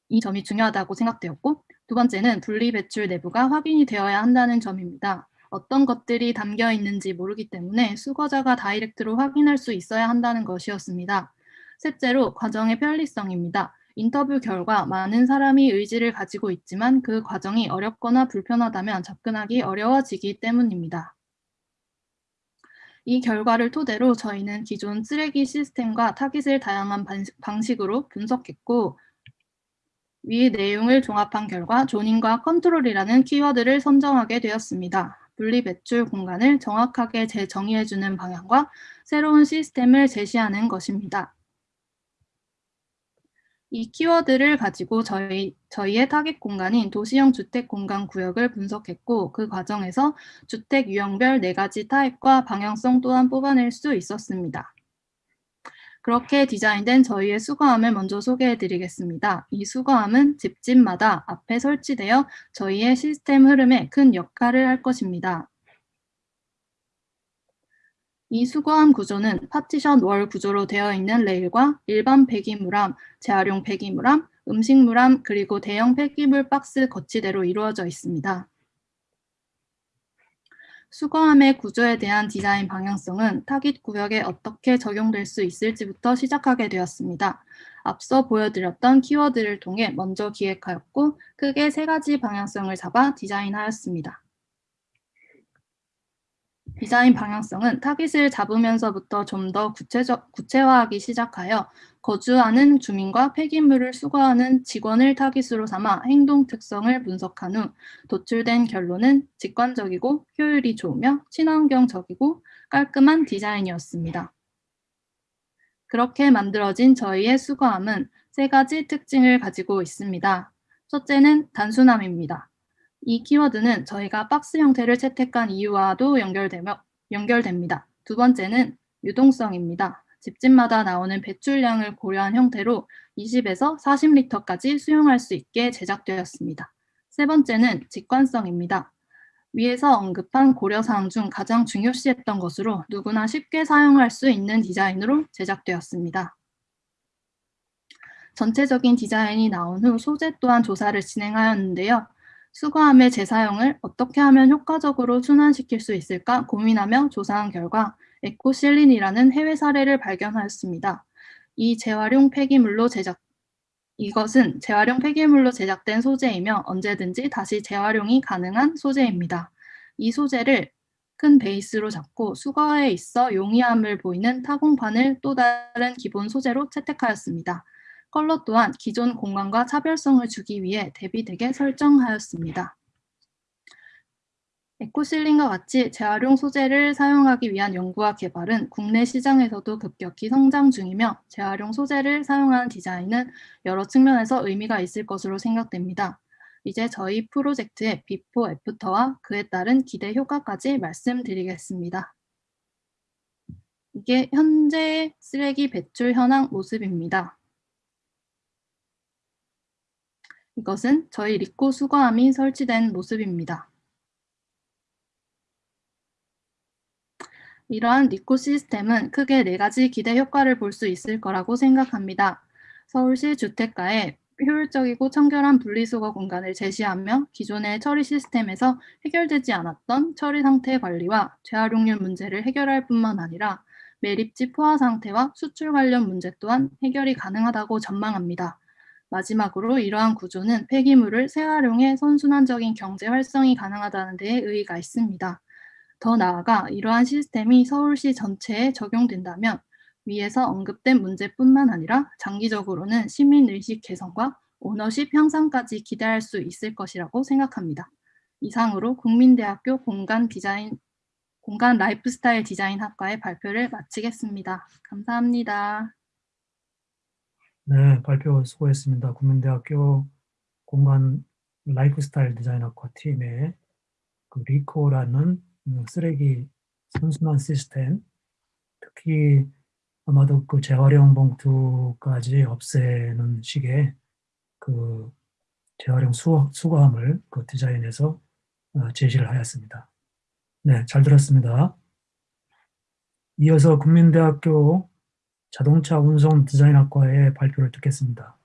이 점이 중요하다고 생각되었고 두 번째는 분리 배출 내부가 확인이 되어야 한다는 점입니다. 어떤 것들이 담겨 있는지 모르기 때문에 수거자가 다이렉트로 확인할 수 있어야 한다는 것이었습니다. 셋째로 과정의 편리성입니다. 인터뷰 결과 많은 사람이 의지를 가지고 있지만 그 과정이 어렵거나 불편하다면 접근하기 어려워지기 때문입니다. 이 결과를 토대로 저희는 기존 쓰레기 시스템과 타깃을 다양한 반- 방식으로 분석했고 위 내용을 종합한 결과 조닝과 컨트롤이라는 키워드를 선정하게 되었습니다. 분리 배출 공간을 정확하게 재정의해주는 방향과 새로운 시스템을 제시하는 것입니다. 이 키워드를 가지고 저희, 저희의 타깃 공간인 도시형 주택 공간 구역을 분석했고 그 과정에서 주택 유형별 네 가지 타입과 방향성 또한 뽑아낼 수 있었습니다. 그렇게 디자인된 저희의 수거함을 먼저 소개해 드리겠습니다. 이 수거함은 집집마다 앞에 설치되어 저희의 시스템 흐름에 큰 역할을 할 것입니다. 이 수거함 구조는 partition wall 구조로 되어 있는 레일과 일반 폐기물함, 재활용 폐기물함, 음식물함, 그리고 대형 폐기물 박스 거치대로 이루어져 있습니다. 수거함의 구조에 대한 디자인 방향성은 타깃 구역에 어떻게 적용될 수 있을지부터 시작하게 되었습니다. 앞서 보여드렸던 키워드를 통해 먼저 기획하였고 크게 세 가지 방향성을 잡아 디자인하였습니다. 디자인 방향성은 타깃을 잡으면서부터 좀 더 구체적, 구체화하기 시작하여 거주하는 주민과 폐기물을 수거하는 직원을 타깃으로 삼아 행동 특성을 분석한 후 도출된 결론은 직관적이고 효율이 좋으며 친환경적이고 깔끔한 디자인이었습니다. 그렇게 만들어진 저희의 수거함은 세 가지 특징을 가지고 있습니다. 첫째는 단순함입니다. 이 키워드는 저희가 박스 형태를 채택한 이유와도 연결되며, 연결됩니다. 두 번째는 유동성입니다. 집집마다 나오는 배출량을 고려한 형태로 20에서 40리터까지 수용할 수 있게 제작되었습니다. 세 번째는 직관성입니다. 위에서 언급한 고려사항 중 가장 중요시했던 것으로 누구나 쉽게 사용할 수 있는 디자인으로 제작되었습니다. 전체적인 디자인이 나온 후 소재 또한 조사를 진행하였는데요. 수거함의 재사용을 어떻게 하면 효과적으로 순환시킬 수 있을까 고민하며 조사한 결과 에코실린이라는 해외 사례를 발견하였습니다. 이 재활용 폐기물로 제작, 이것은 재활용 폐기물로 제작된 소재이며 언제든지 다시 재활용이 가능한 소재입니다. 이 소재를 큰 베이스로 잡고 수거에 있어 용이함을 보이는 타공판을 또 다른 기본 소재로 채택하였습니다. 컬러 또한 기존 공간과 차별성을 주기 위해 대비되게 설정하였습니다. 에코실린과 같이 재활용 소재를 사용하기 위한 연구와 개발은 국내 시장에서도 급격히 성장 중이며 재활용 소재를 사용하는 디자인은 여러 측면에서 의미가 있을 것으로 생각됩니다. 이제 저희 프로젝트의 비포 애프터와 그에 따른 기대 효과까지 말씀드리겠습니다. 이게 현재 쓰레기 배출 현황 모습입니다. 이것은 저희 리코 수거함이 설치된 모습입니다. 이러한 리코 시스템은 크게 네 가지 기대 효과를 볼 수 있을 거라고 생각합니다. 서울시 주택가에 효율적이고 청결한 분리수거 공간을 제시하며 기존의 처리 시스템에서 해결되지 않았던 처리 상태 관리와 재활용률 문제를 해결할 뿐만 아니라 매립지 포화 상태와 수출 관련 문제 또한 해결이 가능하다고 전망합니다. 마지막으로 이러한 구조는 폐기물을 재활용해 선순환적인 경제 활성이 가능하다는 데에 의의가 있습니다. 더 나아가 이러한 시스템이 서울시 전체에 적용된다면 위에서 언급된 문제뿐만 아니라 장기적으로는 시민의식 개선과 오너십 향상까지 기대할 수 있을 것이라고 생각합니다. 이상으로 국민대학교 공간 디자인 공간 라이프스타일 디자인 학과의 발표를 마치겠습니다. 감사합니다. 네, 발표 수고했습니다. 국민대학교 공간 라이프스타일 디자인 학과 팀의 그 리코라는 음, 쓰레기 선순환 시스템, 특히 아마도 그 재활용 봉투까지 없애는 식의 그 재활용 수, 수거함을 그 디자인해서 어, 제시를 하였습니다. 네, 잘 들었습니다. 이어서 국민대학교 자동차 운송 디자인학과의 발표를 듣겠습니다.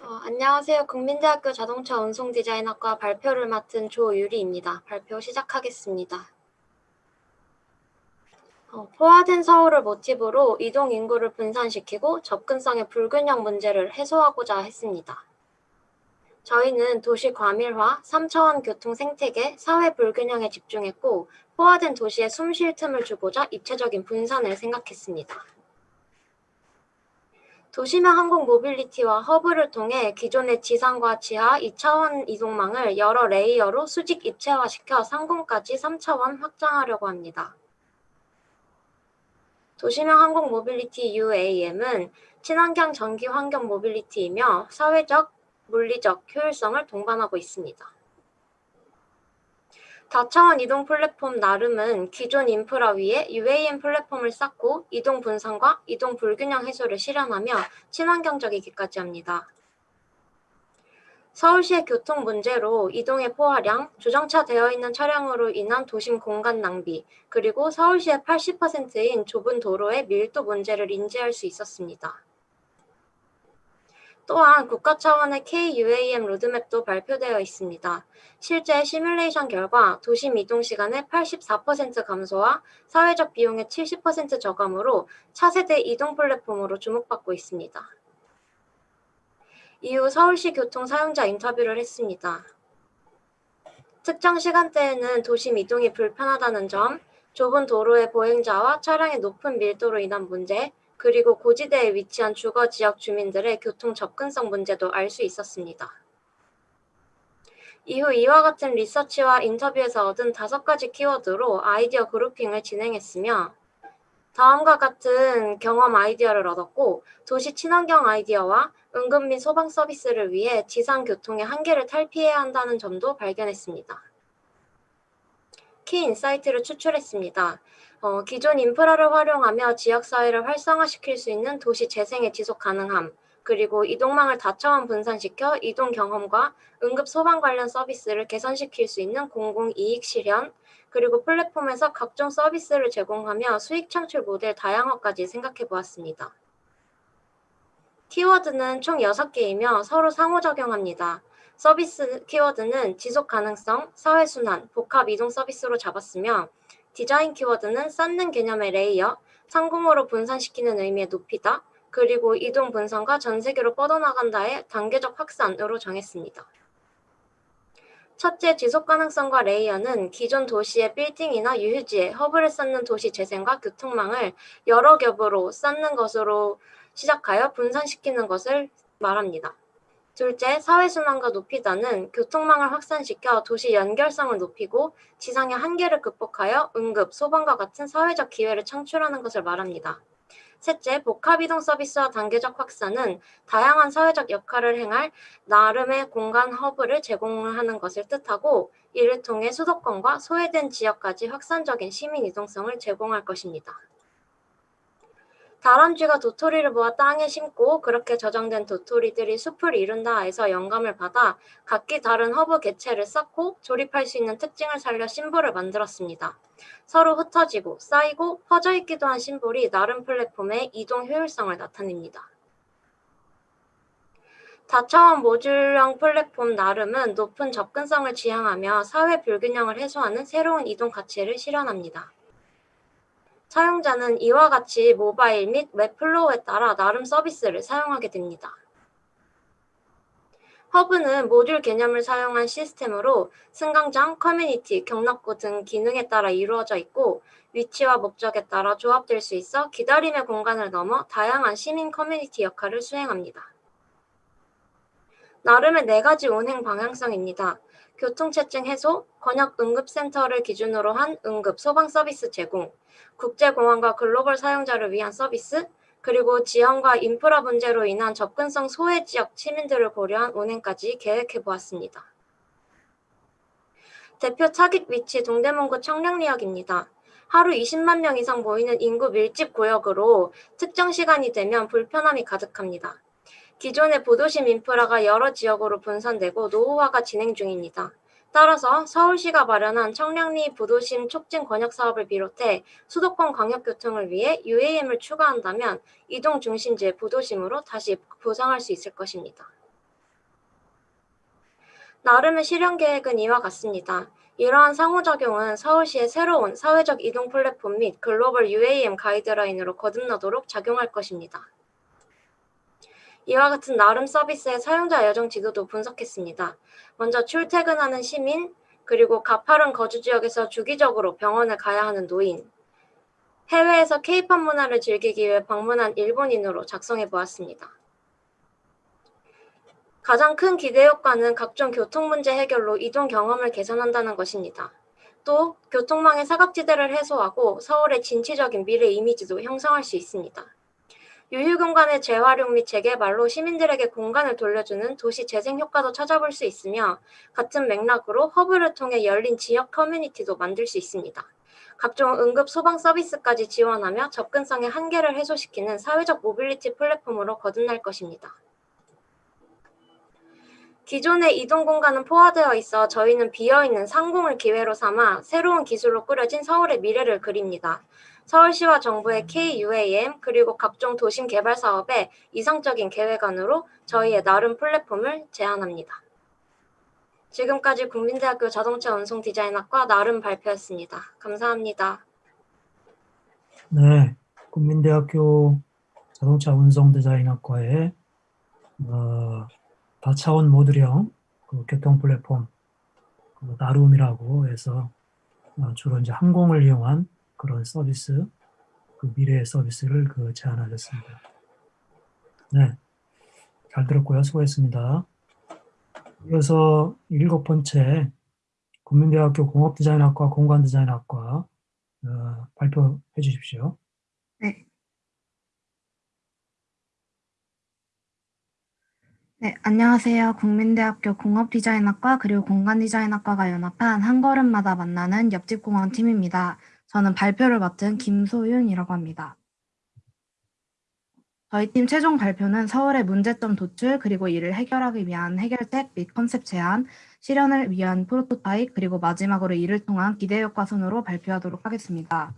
어, 안녕하세요. 국민대학교 자동차 운송 디자인학과 발표를 맡은 조유리입니다. 발표 시작하겠습니다. 어, 포화된 서울을 모티브로 이동 인구를 분산시키고 접근성의 불균형 문제를 해소하고자 했습니다. 저희는 도시 과밀화, 3차원 교통 생태계, 사회 불균형에 집중했고 포화된 도시에 숨 쉴 틈을 주고자 입체적인 분산을 생각했습니다. 도심형 항공 mobility와 허브를 통해 기존의 지상과 지하 2차원 이동망을 여러 layer로 수직 입체화시켜 상공까지 3차원 확장하려고 합니다. 도심형 항공 mobility UAM은 친환경 전기 환경 mobility이며 사회적, 물리적 효율성을 동반하고 있습니다. 다차원 이동 플랫폼 나름은 기존 인프라 위에 UAM 플랫폼을 쌓고 이동 분산과 이동 불균형 해소를 실현하며 친환경적이기까지 합니다. 서울시의 교통 문제로 이동의 포화량, 주정차되어 있는 차량으로 인한 도심 공간 낭비, 그리고 서울시의 80%인 좁은 도로의 밀도 문제를 인지할 수 있었습니다. 또한 국가 차원의 KUAM 로드맵도 발표되어 있습니다. 실제 시뮬레이션 결과 도심 이동 시간의 84% 감소와 사회적 비용의 70% 저감으로 차세대 이동 플랫폼으로 주목받고 있습니다. 이후 서울시 교통 사용자 인터뷰를 했습니다. 특정 시간대에는 도심 이동이 불편하다는 점, 좁은 도로의 보행자와 차량의 높은 밀도로 인한 문제, 그리고 고지대에 위치한 주거 지역 주민들의 교통 접근성 문제도 알 수 있었습니다. 이후 이와 같은 리서치와 인터뷰에서 얻은 다섯 가지 키워드로 아이디어 grouping을 진행했으며 다음과 같은 경험 아이디어를 얻었고 도시 친환경 아이디어와 응급 및 소방 서비스를 위해 지상 교통의 한계를 탈피해야 한다는 점도 발견했습니다. key insight를 추출했습니다. 어, 기존 인프라를 활용하며 지역사회를 활성화시킬 수 있는 도시 재생의 지속 가능함, 그리고 이동망을 다차원 분산시켜 이동 경험과 응급 소방 관련 서비스를 개선시킬 수 있는 공공 이익 실현, 그리고 플랫폼에서 각종 서비스를 제공하며 수익 창출 모델 다양화까지 생각해 보았습니다. 키워드는 총 6개이며 서로 상호작용합니다. 서비스 키워드는 지속 가능성, 사회순환, 복합 이동 서비스로 잡았으며 디자인 키워드는 쌓는 개념의 layer, 상공으로 분산시키는 의미의 높이다, 그리고 이동 분산과 전 세계로 뻗어나간다의 단계적 확산으로 정했습니다. 첫째, 지속 가능성과 layer는 기존 도시의 빌딩이나 유휴지에 허브를 쌓는 도시 재생과 교통망을 여러 겹으로 쌓는 것으로 시작하여 분산시키는 것을 말합니다. 둘째, 사회순환과 높이다는 교통망을 확산시켜 도시 연결성을 높이고 지상의 한계를 극복하여 응급, 소방과 같은 사회적 기회를 창출하는 것을 말합니다. 셋째, 복합이동 서비스와 단계적 확산은 다양한 사회적 역할을 행할 나름의 공간 허브를 제공하는 것을 뜻하고 이를 통해 수도권과 소외된 지역까지 확산적인 시민 이동성을 제공할 것입니다. 다람쥐가 도토리를 모아 땅에 심고 그렇게 저장된 도토리들이 숲을 이룬다 에서 영감을 받아 각기 다른 허브 개체를 쌓고 조립할 수 있는 특징을 살려 심볼을 만들었습니다. 서로 흩어지고 쌓이고 퍼져 있기도 한 심볼이 나름 플랫폼의 이동 효율성을 나타냅니다. 다차원 모듈형 플랫폼 나름은 높은 접근성을 지향하며 사회 불균형을 해소하는 새로운 이동 가치를 실현합니다. 사용자는 이와 같이 모바일 및 웹 flow에 따라 나름 서비스를 사용하게 됩니다. 허브는 모듈 개념을 사용한 시스템으로 승강장, 커뮤니티, 격납고 등 기능에 따라 이루어져 있고 위치와 목적에 따라 조합될 수 있어 기다림의 공간을 넘어 다양한 시민 커뮤니티 역할을 수행합니다. 나름의 네 가지 운행 방향성입니다. 교통체증 해소, 권역 응급센터를 기준으로 한 응급 소방 서비스 제공, 국제공항과 글로벌 사용자를 위한 서비스, 그리고 지형과 인프라 문제로 인한 접근성 소외 지역 시민들을 고려한 운행까지 계획해 보았습니다. 대표 차깃 위치 동대문구 청량리역입니다. 하루 20만 명 이상 모이는 인구 밀집 구역으로 특정 시간이 되면 불편함이 가득합니다. 기존의 보도심 인프라가 여러 지역으로 분산되고 노후화가 진행 중입니다. 따라서 서울시가 마련한 청량리 부도심 촉진 권역 사업을 비롯해 수도권 광역교통을 위해 UAM을 추가한다면 이동 중심지의 부도심으로 다시 보상할 수 있을 것입니다. 나름의 실현 계획은 이와 같습니다. 이러한 상호작용은 서울시의 새로운 사회적 이동 플랫폼 및 글로벌 UAM 가이드라인으로 거듭나도록 작용할 것입니다. 이와 같은 나름 서비스의 사용자 여정 지도도 분석했습니다. 먼저 출퇴근하는 시민, 그리고 가파른 거주 지역에서 주기적으로 병원을 가야 하는 노인, 해외에서 케이팝 문화를 즐기기 위해 방문한 일본인으로 작성해 보았습니다. 가장 큰 기대 효과는 각종 교통 문제 해결로 이동 경험을 개선한다는 것입니다. 또 교통망의 사각지대를 해소하고 서울의 진취적인 미래 이미지도 형성할 수 있습니다. 유휴 공간의 재활용 및 재개발로 시민들에게 공간을 돌려주는 도시 재생 효과도 찾아볼 수 있으며 같은 맥락으로 허브를 통해 열린 지역 커뮤니티도 만들 수 있습니다. 각종 응급 소방 서비스까지 지원하며 접근성의 한계를 해소시키는 사회적 모빌리티 플랫폼으로 거듭날 것입니다. 기존의 이동 공간은 포화되어 있어 저희는 비어있는 상공을 기회로 삼아 새로운 기술로 꾸려진 서울의 미래를 그립니다. 서울시와 정부의 KUAM 그리고 각종 도심 개발 사업의 이상적인 계획안으로 저희의 나름 플랫폼을 제안합니다. 지금까지 국민대학교 자동차 운송 디자인학과 나름 발표였습니다. 감사합니다. 네, 국민대학교 자동차 운송 디자인학과의 어, 다차원 모듈형 그 교통 플랫폼 그 나룸이라고 해서 어, 주로 이제 항공을 이용한 그런 서비스, 그 미래의 서비스를 그 제안하셨습니다. 네, 잘 들었고요. 수고했습니다. 이어서 일곱 번째 국민대학교 공업디자인학과 공간디자인학과 어, 발표해 주십시오. 네, 안녕하세요. 국민대학교 공업디자인학과 그리고 공간디자인학과가 연합한 한 걸음마다 만나는 옆집 공항 팀입니다. 저는 발표를 맡은 김소윤이라고 합니다. 저희 팀 최종 발표는 서울의 문제점 도출 그리고 이를 해결하기 위한 해결책 및 컨셉 제안, 실현을 위한 프로토타입 그리고 마지막으로 이를 통한 기대 효과 순으로 발표하도록 하겠습니다.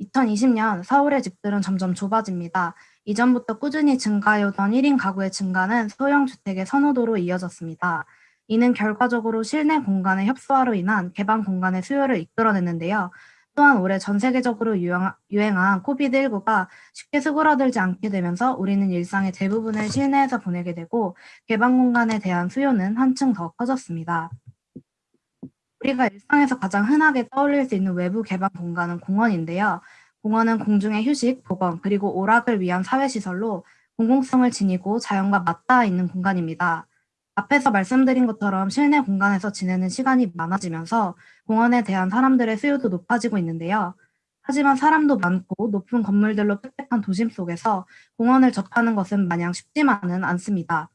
2020년 서울의 집들은 점점 좁아집니다. 이전부터 꾸준히 증가해오던 1인 가구의 증가는 소형 주택의 선호도로 이어졌습니다. 이는 결과적으로 실내 공간의 협소화로 인한 개방 공간의 수요를 이끌어냈는데요. 또한 올해 전 세계적으로 유행, 유행한 코비드19가 쉽게 수그러들지 않게 되면서 우리는 일상의 대부분을 실내에서 보내게 되고 개방 공간에 대한 수요는 한층 더 커졌습니다. 우리가 일상에서 가장 흔하게 떠올릴 수 있는 외부 개방 공간은 공원인데요. 공원은 공중의 휴식, 보건, 그리고 오락을 위한 사회시설로 공공성을 지니고 자연과 맞닿아 있는 공간입니다. 앞에서 말씀드린 것처럼 실내 공간에서 지내는 시간이 많아지면서 공원에 대한 사람들의 수요도 높아지고 있는데요. 하지만 사람도 많고 높은 건물들로 빽빽한 도심 속에서 공원을 접하는 것은 마냥 쉽지만은 않습니다.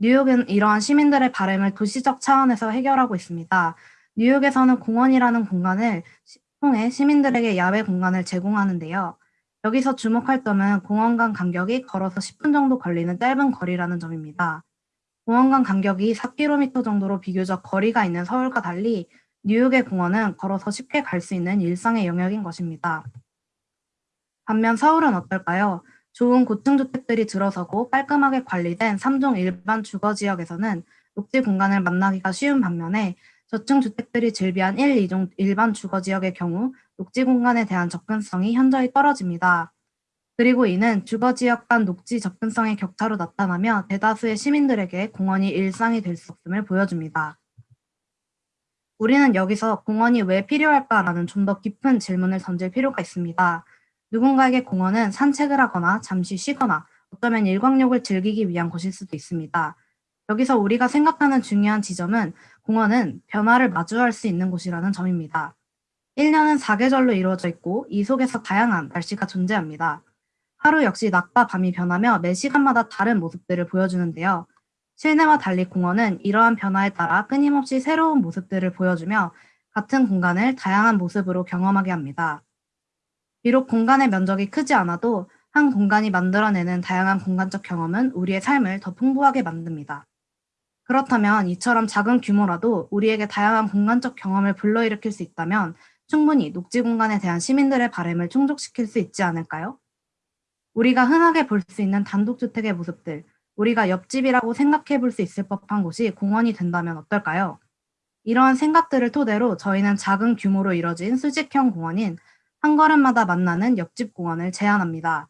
뉴욕은 이러한 시민들의 바램을 도시적 차원에서 해결하고 있습니다. 뉴욕에서는 공원이라는 공간을 시- 통해 시민들에게 야외 공간을 제공하는데요. 여기서 주목할 점은 공원 간 간격이 걸어서 10분 정도 걸리는 짧은 거리라는 점입니다. 공원 간 간격이 4km 정도로 비교적 거리가 있는 서울과 달리 뉴욕의 공원은 걸어서 쉽게 갈 수 있는 일상의 영역인 것입니다. 반면 서울은 어떨까요? 좋은 고층 주택들이 들어서고 깔끔하게 관리된 3종 일반 주거 지역에서는 녹지 공간을 만나기가 쉬운 반면에 저층 주택들이 즐비한 1, 2종 일반 주거 지역의 경우 녹지 공간에 대한 접근성이 현저히 떨어집니다. 그리고 이는 주거 지역 간 녹지 접근성의 격차로 나타나며 대다수의 시민들에게 공원이 일상이 될 수 없음을 보여줍니다. 우리는 여기서 공원이 왜 필요할까라는 좀 더 깊은 질문을 던질 필요가 있습니다. 누군가에게 공원은 산책을 하거나 잠시 쉬거나 어쩌면 일광욕을 즐기기 위한 곳일 수도 있습니다. 여기서 우리가 생각하는 중요한 지점은 공원은 변화를 마주할 수 있는 곳이라는 점입니다. 1년은 4계절로 이루어져 있고 이 속에서 다양한 날씨가 존재합니다. 하루 역시 낮과 밤이 변하며 매 시간마다 다른 모습들을 보여주는데요. 실내와 달리 공원은 이러한 변화에 따라 끊임없이 새로운 모습들을 보여주며 같은 공간을 다양한 모습으로 경험하게 합니다. 비록 공간의 면적이 크지 않아도 한 공간이 만들어내는 다양한 공간적 경험은 우리의 삶을 더 풍부하게 만듭니다. 그렇다면 이처럼 작은 규모라도 우리에게 다양한 공간적 경험을 불러일으킬 수 있다면 충분히 녹지 공간에 대한 시민들의 바램을 충족시킬 수 있지 않을까요? 우리가 흔하게 볼 수 있는 단독주택의 모습들, 우리가 옆집이라고 생각해 볼 수 있을 법한 곳이 공원이 된다면 어떨까요? 이러한 생각들을 토대로 저희는 작은 규모로 이뤄진 수직형 공원인 한 걸음마다 만나는 옆집 공원을 제안합니다.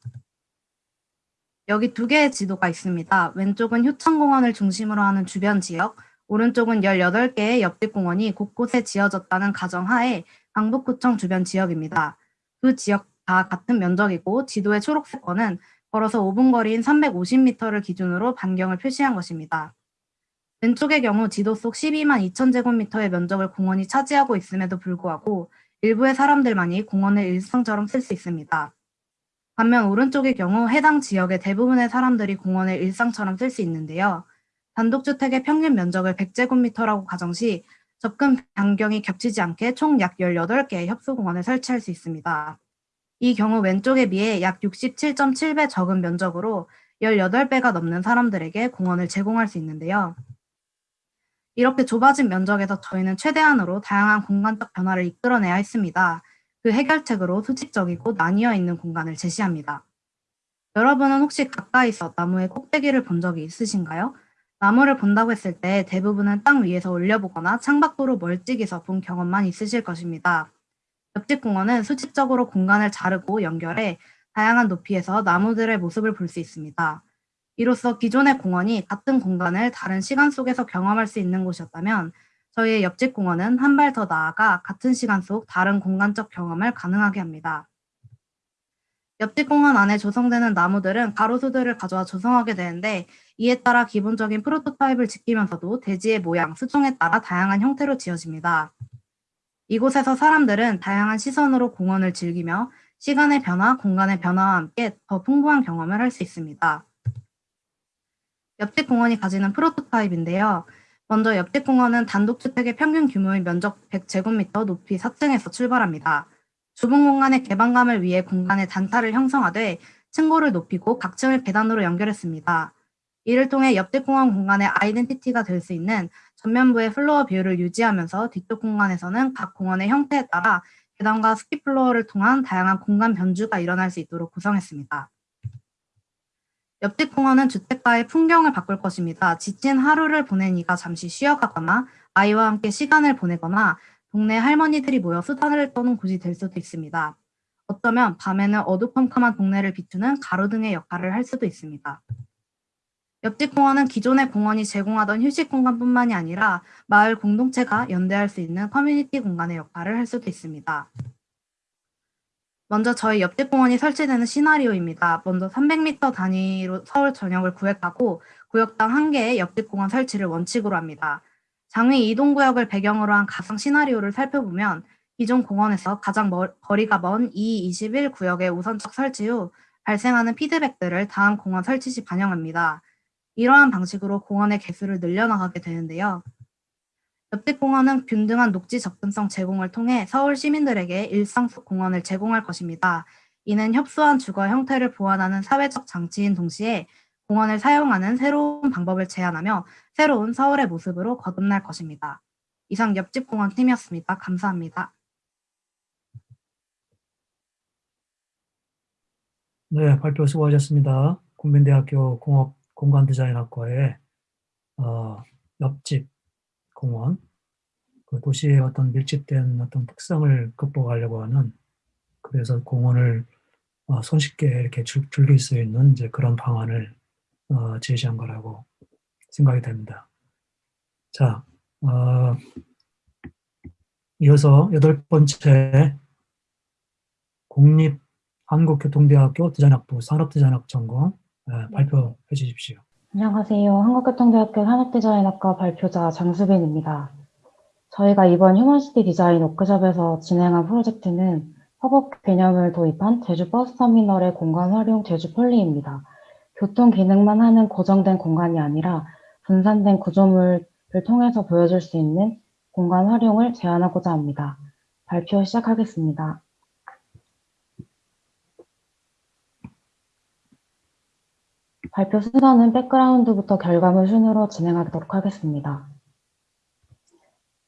여기 두 개의 지도가 있습니다. 왼쪽은 효창공원을 중심으로 하는 주변 지역, 오른쪽은 18개의 옆집 공원이 곳곳에 지어졌다는 가정하에 강북구청 주변 지역입니다. 두 지역 다 같은 면적이고 지도의 초록색 번은 걸어서 5분 거리인 350m를 기준으로 반경을 표시한 것입니다. 왼쪽의 경우 지도 속 12만 2천 제곱미터의 면적을 공원이 차지하고 있음에도 불구하고 일부의 사람들만이 공원을 일상처럼 쓸 수 있습니다. 반면 오른쪽의 경우 해당 지역의 대부분의 사람들이 공원을 일상처럼 쓸 수 있는데요. 단독주택의 평균 면적을 100제곱미터라고 가정 시 접근 반경이 겹치지 않게 총 약 18개의 협소공원을 설치할 수 있습니다. 이 경우 왼쪽에 비해 약 67.7배 적은 면적으로 18배가 넘는 사람들에게 공원을 제공할 수 있는데요. 이렇게 좁아진 면적에서 저희는 최대한으로 다양한 공간적 변화를 이끌어내야 했습니다. 그 해결책으로 수직적이고 나뉘어 있는 공간을 제시합니다. 여러분은 혹시 가까이서 나무의 꼭대기를 본 적이 있으신가요? 나무를 본다고 했을 때 대부분은 땅 위에서 올려보거나 창밖으로 멀찍이서 본 경험만 있으실 것입니다. 옆집 공원은 수직적으로 공간을 자르고 연결해 다양한 높이에서 나무들의 모습을 볼 수 있습니다. 이로써 기존의 공원이 같은 공간을 다른 시간 속에서 경험할 수 있는 곳이었다면 저희의 옆집 공원은 한 발 더 나아가 같은 시간 속 다른 공간적 경험을 가능하게 합니다. 옆집 공원 안에 조성되는 나무들은 가로수들을 가져와 조성하게 되는데 이에 따라 기본적인 프로토타입을 지키면서도 대지의 모양, 수종에 따라 다양한 형태로 지어집니다. 이곳에서 사람들은 다양한 시선으로 공원을 즐기며 시간의 변화, 공간의 변화와 함께 더 풍부한 경험을 할 수 있습니다. 옆집 공원이 가지는 프로토타입인데요. 먼저 옆집 공원은 단독주택의 평균 규모의 면적 100제곱미터 높이 4층에서 출발합니다. 좁은 공간의 개방감을 위해 공간의 단타를 형성하되 층고를 높이고 각 층을 계단으로 연결했습니다. 이를 통해 옆집 공원 공간의 아이덴티티가 될 수 있는 전면부의 플로어 비율을 유지하면서 뒤쪽 공간에서는 각 공원의 형태에 따라 계단과 skip floor를 통한 다양한 공간 변주가 일어날 수 있도록 구성했습니다. 옆집 공원은 주택가의 풍경을 바꿀 것입니다. 지친 하루를 보낸 이가 잠시 쉬어가거나 아이와 함께 시간을 보내거나 동네 할머니들이 모여 수다를 떠는 곳이 될 수도 있습니다. 어쩌면 밤에는 어두컴컴한 동네를 비추는 가로등의 역할을 할 수도 있습니다. 옆집 공원은 기존의 공원이 제공하던 휴식 공간뿐만이 아니라 마을 공동체가 연대할 수 있는 커뮤니티 공간의 역할을 할 수도 있습니다. 먼저 저희 옆집 공원이 설치되는 시나리오입니다. 먼저 300m 단위로 서울 전역을 구획하고 구역당 한 개의 옆집 공원 설치를 원칙으로 합니다. 장위 이동구역을 배경으로 한 가상 시나리오를 살펴보면 기존 공원에서 가장 멀, 거리가 먼 E21 구역의 우선적 설치 후 발생하는 피드백들을 다음 공원 설치 시 반영합니다. 이러한 방식으로 공원의 개수를 늘려나가게 되는데요. 옆집 공원은 균등한 녹지 접근성 제공을 통해 서울 시민들에게 일상 속 공원을 제공할 것입니다. 이는 협소한 주거 형태를 보완하는 사회적 장치인 동시에 공원을 사용하는 새로운 방법을 제안하며 새로운 서울의 모습으로 거듭날 것입니다. 이상 옆집 공원 팀이었습니다. 감사합니다. 네, 발표 수고하셨습니다. 국민대학교 공업 공간 디자인학과의 어, 옆집 공원, 그 도시의 어떤 밀집된 어떤 특성을 극복하려고 하는 그래서 공원을 어, 손쉽게 이렇게 즐, 즐길 수 있는 이제 그런 방안을 어, 제시한 거라고 생각이 됩니다. 자, 어, 이어서 여덟 번째 국립 한국교통대학교 디자인학부 산업디자인학 전공 네, 발표해 주십시오. 안녕하세요. 한국교통대학교 산업디자인학과 발표자 장수빈입니다. 저희가 이번 휴먼시티 디자인 워크숍에서 진행한 프로젝트는 협업 개념을 도입한 제주 버스터미널의 공간 활용 제주 폴리입니다. 교통 기능만 하는 고정된 공간이 아니라 분산된 구조물을 통해서 보여줄 수 있는 공간 활용을 제안하고자 합니다. 발표 시작하겠습니다. 발표 순서는 백그라운드부터 결과물 순으로 진행하도록 하겠습니다.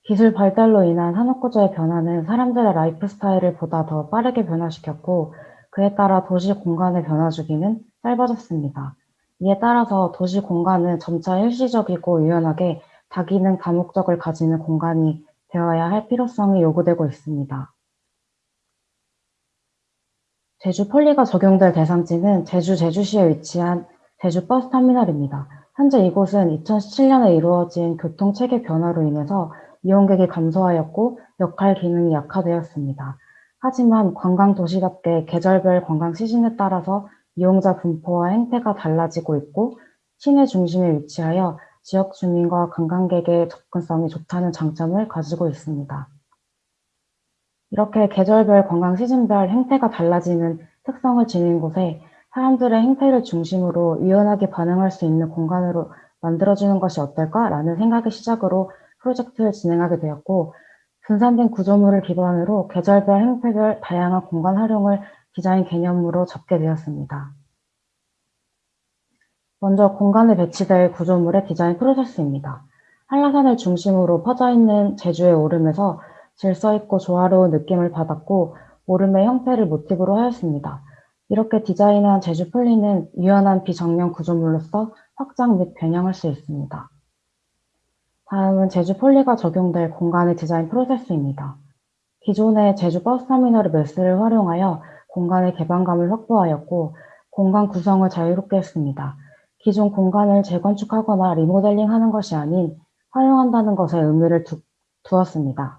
기술 발달로 인한 산업구조의 변화는 사람들의 라이프 스타일을 보다 더 빠르게 변화시켰고 그에 따라 도시 공간의 변화 주기는 짧아졌습니다. 이에 따라서 도시 공간은 점차 일시적이고 유연하게 다기능 다목적을 가지는 공간이 되어야 할 필요성이 요구되고 있습니다. 제주 폴리가 적용될 대상지는 제주 제주시에 위치한 제주 버스터미널입니다. 현재 이곳은 2017년에 이루어진 교통체계 변화로 인해서 이용객이 감소하였고 역할 기능이 약화되었습니다. 하지만 관광 도시답게 계절별 관광 시즌에 따라서 이용자 분포와 행태가 달라지고 있고 시내 중심에 위치하여 지역 주민과 관광객의 접근성이 좋다는 장점을 가지고 있습니다. 이렇게 계절별 관광 시즌별 행태가 달라지는 특성을 지닌 곳에 사람들의 행태를 중심으로 유연하게 반응할 수 있는 공간으로 만들어주는 것이 어떨까라는 생각의 시작으로 프로젝트를 진행하게 되었고 분산된 구조물을 기반으로 계절별 행태별 다양한 공간 활용을 디자인 개념으로 잡게 되었습니다. 먼저 공간에 배치될 구조물의 디자인 프로세스입니다. 한라산을 중심으로 퍼져 있는 제주의 오름에서 질서 있고 조화로운 느낌을 받았고 오름의 형태를 모티브로 하였습니다. 이렇게 디자인한 제주 폴리는 유연한 비정면 구조물로서 확장 및 변형할 수 있습니다. 다음은 제주 폴리가 적용될 공간의 디자인 프로세스입니다. 기존의 제주 버스터미널의 매스를 활용하여 공간의 개방감을 확보하였고 공간 구성을 자유롭게 했습니다. 기존 공간을 재건축하거나 리모델링하는 것이 아닌 활용한다는 것에 의미를 두, 두었습니다.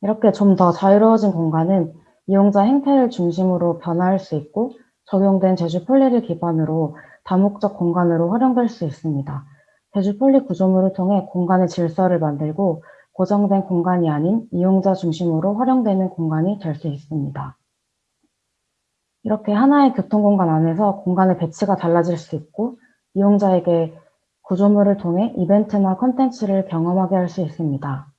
이렇게 좀 더 자유로워진 공간은 이용자 행태를 중심으로 변화할 수 있고 적용된 제주 폴리를 기반으로 다목적 공간으로 활용될 수 있습니다. 제주 폴리 구조물을 통해 공간의 질서를 만들고 고정된 공간이 아닌 이용자 중심으로 활용되는 공간이 될 수 있습니다. 이렇게 하나의 교통공간 안에서 공간의 배치가 달라질 수 있고 이용자에게 구조물을 통해 이벤트나 컨텐츠를 경험하게 할 수 있습니다.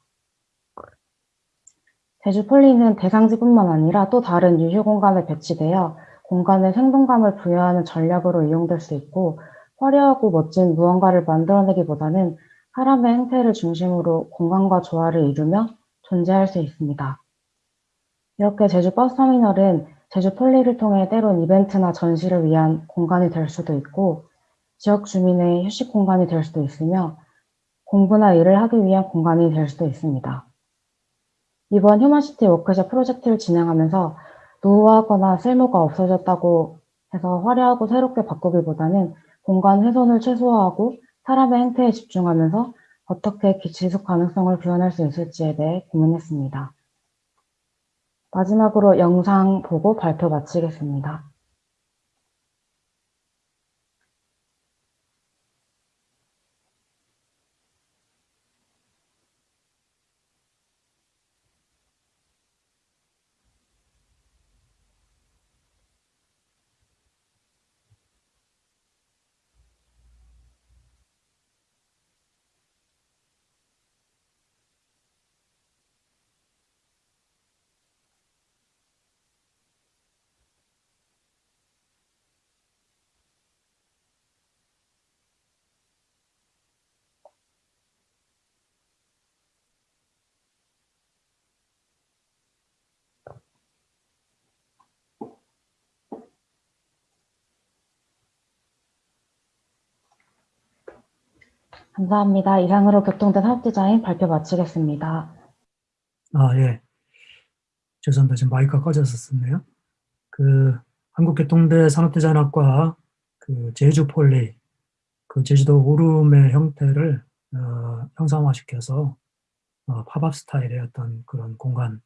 제주폴리는 대상지뿐만 아니라 또 다른 유휴 공간에 배치되어 공간에 생동감을 부여하는 전략으로 이용될 수 있고 화려하고 멋진 무언가를 만들어내기보다는 사람의 행태를 중심으로 공간과 조화를 이루며 존재할 수 있습니다. 이렇게 제주 버스터미널은 제주 폴리를 통해 때론 이벤트나 전시를 위한 공간이 될 수도 있고 지역 주민의 휴식 공간이 될 수도 있으며 공부나 일을 하기 위한 공간이 될 수도 있습니다. 이번 휴먼시티 워크숍 프로젝트를 진행하면서 노후화하거나 쓸모가 없어졌다고 해서 화려하고 새롭게 바꾸기보다는 공간 훼손을 최소화하고 사람의 행태에 집중하면서 어떻게 지속 가능성을 구현할 수 있을지에 대해 고민했습니다. 마지막으로 영상 보고 발표 마치겠습니다. 감사합니다. 이상으로 교통대 산업디자인 발표 마치겠습니다. 아, 예. 죄송합니다. 지금 마이크가 꺼졌었네요. 그 한국교통대 산업디자인학과 그 제주 폴리, 그 제주도 오름의 형태를 어, 형상화시켜서 어, 팝업 스타일의 어떤 그런 공간을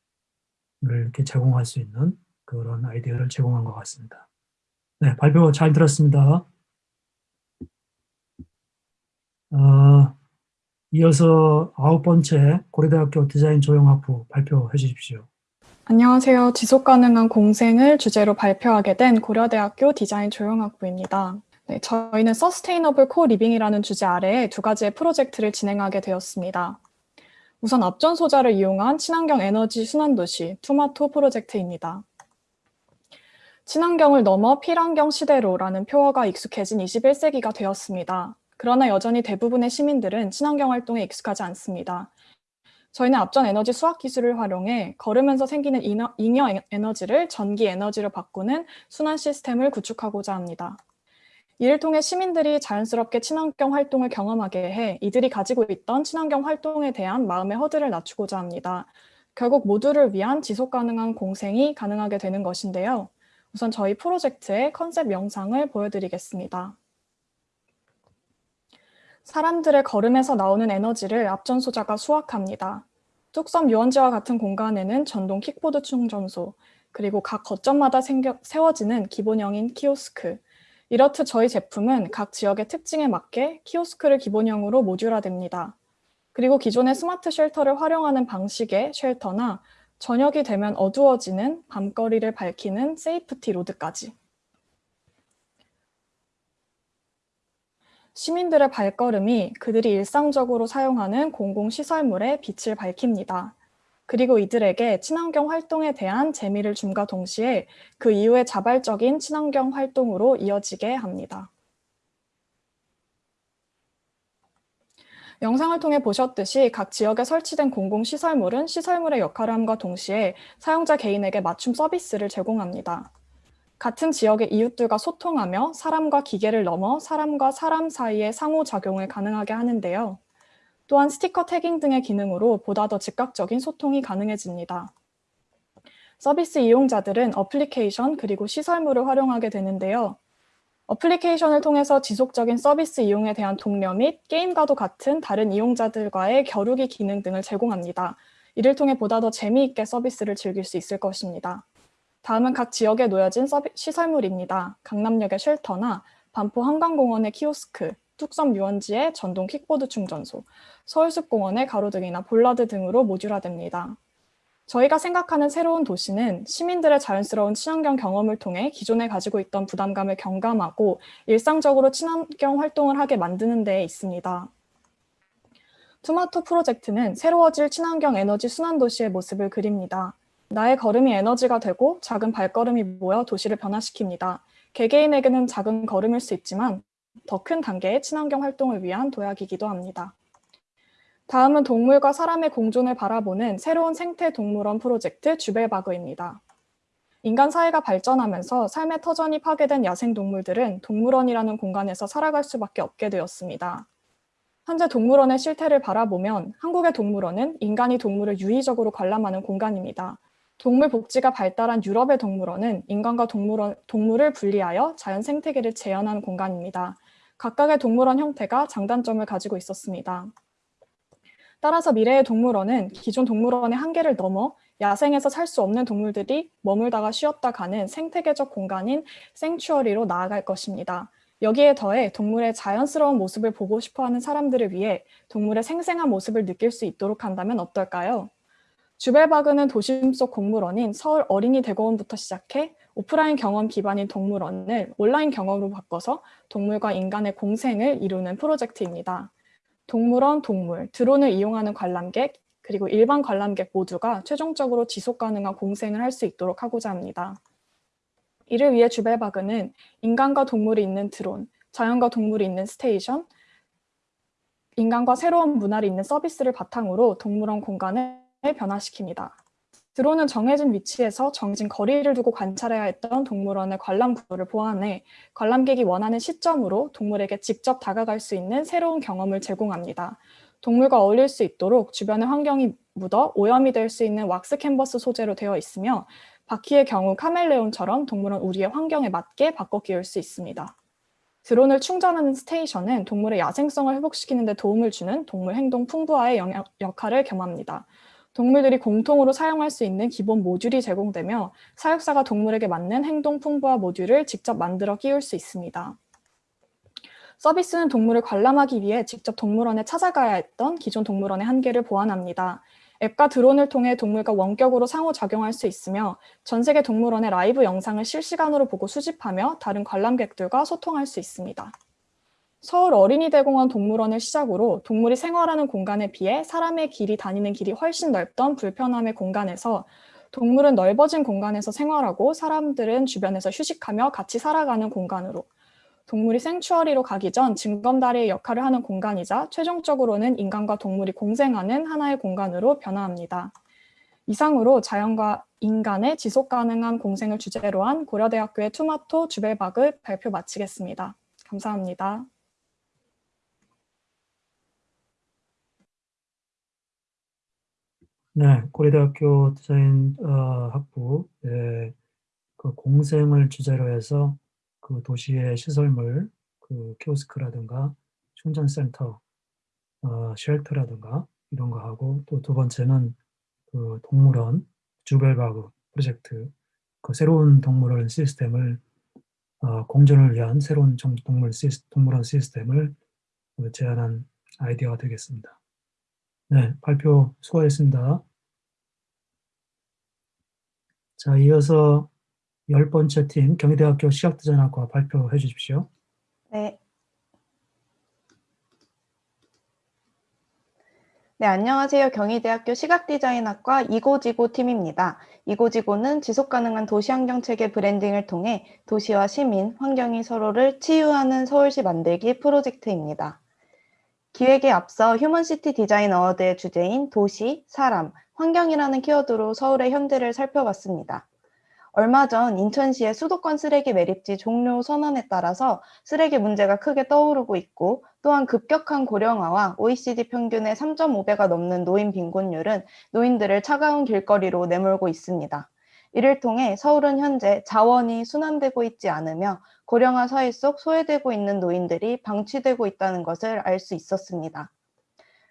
이렇게 제공할 수 있는 그런 아이디어를 제공한 것 같습니다. 네, 발표 잘 들었습니다. 어, 이어서 아홉 번째 고려대학교 디자인 조형학부 발표해 주십시오. 안녕하세요. 지속 가능한 공생을 주제로 발표하게 된 고려대학교 디자인 조형학부입니다. 네, 저희는 sustainable co-living이라는 주제 아래에 두 가지의 프로젝트를 진행하게 되었습니다. 우선 압전 소자를 이용한 친환경 에너지 순환 도시 투마토 프로젝트입니다. 친환경을 넘어 필환경 시대로라는 표어가 익숙해진 21세기가 되었습니다. 그러나 여전히 대부분의 시민들은 친환경 활동에 익숙하지 않습니다. 저희는 앞전 에너지 수학 기술을 활용해 걸으면서 생기는 잉여, 잉여 에너지를 전기 에너지로 바꾸는 순환 시스템을 구축하고자 합니다. 이를 통해 시민들이 자연스럽게 친환경 활동을 경험하게 해 이들이 가지고 있던 친환경 활동에 대한 마음의 허들을 낮추고자 합니다. 결국 모두를 위한 지속 가능한 공생이 가능하게 되는 것인데요. 우선 저희 프로젝트의 컨셉 영상을 보여드리겠습니다. 사람들의 걸음에서 나오는 에너지를 앞전소자가 수확합니다. 뚝섬 유원지와 같은 공간에는 전동 킥보드 충전소, 그리고 각 거점마다 생겨, 세워지는 기본형인 키오스크. 이렇듯 저희 제품은 각 지역의 특징에 맞게 키오스크를 기본형으로 모듈화됩니다. 그리고 기존의 smart shelter를 활용하는 방식의 shelter나 저녁이 되면 어두워지는 밤거리를 밝히는 safety road까지. 시민들의 발걸음이 그들이 일상적으로 사용하는 공공시설물에 빛을 밝힙니다. 그리고 이들에게 친환경 활동에 대한 재미를 줌과 동시에 그 이후에 자발적인 친환경 활동으로 이어지게 합니다. 영상을 통해 보셨듯이 각 지역에 설치된 공공시설물은 시설물의 역할을 함과 동시에 사용자 개인에게 맞춤 서비스를 제공합니다. 같은 지역의 이웃들과 소통하며 사람과 기계를 넘어 사람과 사람 사이의 상호작용을 가능하게 하는데요. 또한 스티커 태깅 등의 기능으로 보다 더 즉각적인 소통이 가능해집니다. 서비스 이용자들은 어플리케이션 그리고 시설물을 활용하게 되는데요. 어플리케이션을 통해서 지속적인 서비스 이용에 대한 독려 및 게임과도 같은 다른 이용자들과의 겨루기 기능 등을 제공합니다. 이를 통해 보다 더 재미있게 서비스를 즐길 수 있을 것입니다. 다음은 각 지역에 놓여진 서비, 시설물입니다. 강남역의 shelter나 반포 한강공원의 키오스크, 뚝섬 유원지의 전동 킥보드 충전소, 서울숲공원의 가로등이나 볼라드 등으로 모듈화됩니다. 저희가 생각하는 새로운 도시는 시민들의 자연스러운 친환경 경험을 통해 기존에 가지고 있던 부담감을 경감하고 일상적으로 친환경 활동을 하게 만드는 데에 있습니다. 투마토 프로젝트는 새로워질 친환경 에너지 순환 도시의 모습을 그립니다. 나의 걸음이 에너지가 되고 작은 발걸음이 모여 도시를 변화시킵니다. 개개인에게는 작은 걸음일 수 있지만 더 큰 단계의 친환경 활동을 위한 도약이기도 합니다. 다음은 동물과 사람의 공존을 바라보는 새로운 생태 동물원 프로젝트 주벨바그입니다. 인간 사회가 발전하면서 삶의 터전이 파괴된 야생 동물들은 동물원이라는 공간에서 살아갈 수밖에 없게 되었습니다. 현재 동물원의 실태를 바라보면 한국의 동물원은 인간이 동물을 유의적으로 관람하는 공간입니다. 동물 복지가 발달한 유럽의 동물원은 인간과 동물원, 동물을 분리하여 자연 생태계를 재현한 공간입니다. 각각의 동물원 형태가 장단점을 가지고 있었습니다. 따라서 미래의 동물원은 기존 동물원의 한계를 넘어 야생에서 살 수 없는 동물들이 머물다가 쉬었다 가는 생태계적 공간인 생추어리로 나아갈 것입니다. 여기에 더해 동물의 자연스러운 모습을 보고 싶어하는 사람들을 위해 동물의 생생한 모습을 느낄 수 있도록 한다면 어떨까요? 주벨바그는 도심 속 공물원인 서울 어린이 대공원부터 시작해 오프라인 경험 기반인 동물원을 온라인 경험으로 바꿔서 동물과 인간의 공생을 이루는 프로젝트입니다. 동물원 동물, 드론을 이용하는 관람객, 그리고 일반 관람객 모두가 최종적으로 지속 가능한 공생을 할 수 있도록 하고자 합니다. 이를 위해 주벨바그는 인간과 동물을 잇는 드론, 자연과 동물을 잇는 station, 인간과 새로운 문화를 잇는 서비스를 바탕으로 동물원 공간을 변화시킵니다. 드론은 정해진 위치에서 정해진 거리를 두고 관찰해야 했던 동물원의 관람 구도를 보완해 관람객이 원하는 시점으로 동물에게 직접 다가갈 수 있는 새로운 경험을 제공합니다. 동물과 어울릴 수 있도록 주변의 환경이 묻어 오염이 될 수 있는 왁스 캔버스 소재로 되어 있으며 바퀴의 경우 카멜레온처럼 동물은 우리의 환경에 맞게 바꿔 끼울 수 있습니다. 드론을 충전하는 스테이션은 동물의 야생성을 회복시키는 데 도움을 주는 동물 행동 풍부화의 역할을 겸합니다. 동물들이 공통으로 사용할 수 있는 기본 모듈이 제공되며 사육사가 동물에게 맞는 행동 풍부화 모듈을 직접 만들어 끼울 수 있습니다. 서비스는 동물을 관람하기 위해 직접 동물원에 찾아가야 했던 기존 동물원의 한계를 보완합니다. 앱과 드론을 통해 동물과 원격으로 상호작용할 수 있으며 전 세계 동물원의 라이브 영상을 실시간으로 보고 수집하며 다른 관람객들과 소통할 수 있습니다. 서울 어린이대공원 동물원을 시작으로 동물이 생활하는 공간에 비해 사람의 길이 다니는 길이 훨씬 넓던 불편함의 공간에서 동물은 넓어진 공간에서 생활하고 사람들은 주변에서 휴식하며 같이 살아가는 공간으로 동물이 생추어리로 가기 전 징검다리의 역할을 하는 공간이자 최종적으로는 인간과 동물이 공생하는 하나의 공간으로 변화합니다. 이상으로 자연과 인간의 지속 가능한 공생을 주제로 한 고려대학교의 투마토 주벨바그 발표 마치겠습니다. 감사합니다. 네, 고려대학교 디자인 어, 학부 예, 그 공생을 주제로 해서 그 도시의 시설물, 그 키오스크라든가 충전센터, 어, 쉘터라든가 이런 거 하고 또 두 번째는 그 동물원 주벨바그 프로젝트 그 새로운 동물원 시스템을 어, 공존을 위한 새로운 정- 동물 시스, 동물원 시스템을 어, 제안한 아이디어가 되겠습니다. 네, 발표 수고하셨습니다. 자, 이어서 열 번째 팀 경희대학교 시각디자인학과 발표해 주십시오. 네. 네, 안녕하세요. 경희대학교 시각디자인학과 이고지고 팀입니다. 이고지고는 지속가능한 도시환경체계 branding을 통해 도시와 시민, 환경이 서로를 치유하는 서울시 만들기 프로젝트입니다. 기획에 앞서 휴먼시티 디자인 어워드의 주제인 도시, 사람, 환경이라는 키워드로 서울의 현대를 살펴봤습니다. 얼마 전 인천시의 수도권 쓰레기 매립지 종료 선언에 따라서 쓰레기 문제가 크게 떠오르고 있고 또한 급격한 고령화와 OECD 평균의 3.5배가 넘는 노인 빈곤율은 노인들을 차가운 길거리로 내몰고 있습니다. 이를 통해 서울은 현재 자원이 순환되고 있지 않으며 고령화 사회 속 소외되고 있는 노인들이 방치되고 있다는 것을 알 수 있었습니다.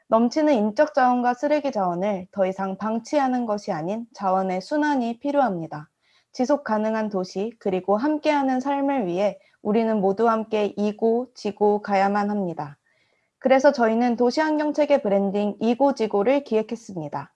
넘치는 인적 자원과 쓰레기 자원을 더 이상 방치하는 것이 아닌 자원의 순환이 필요합니다. 지속 가능한 도시 그리고 함께하는 삶을 위해 우리는 모두 함께 이고 지고 가야만 합니다. 그래서 저희는 도시환경체계 브랜딩 이고 지고를 기획했습니다.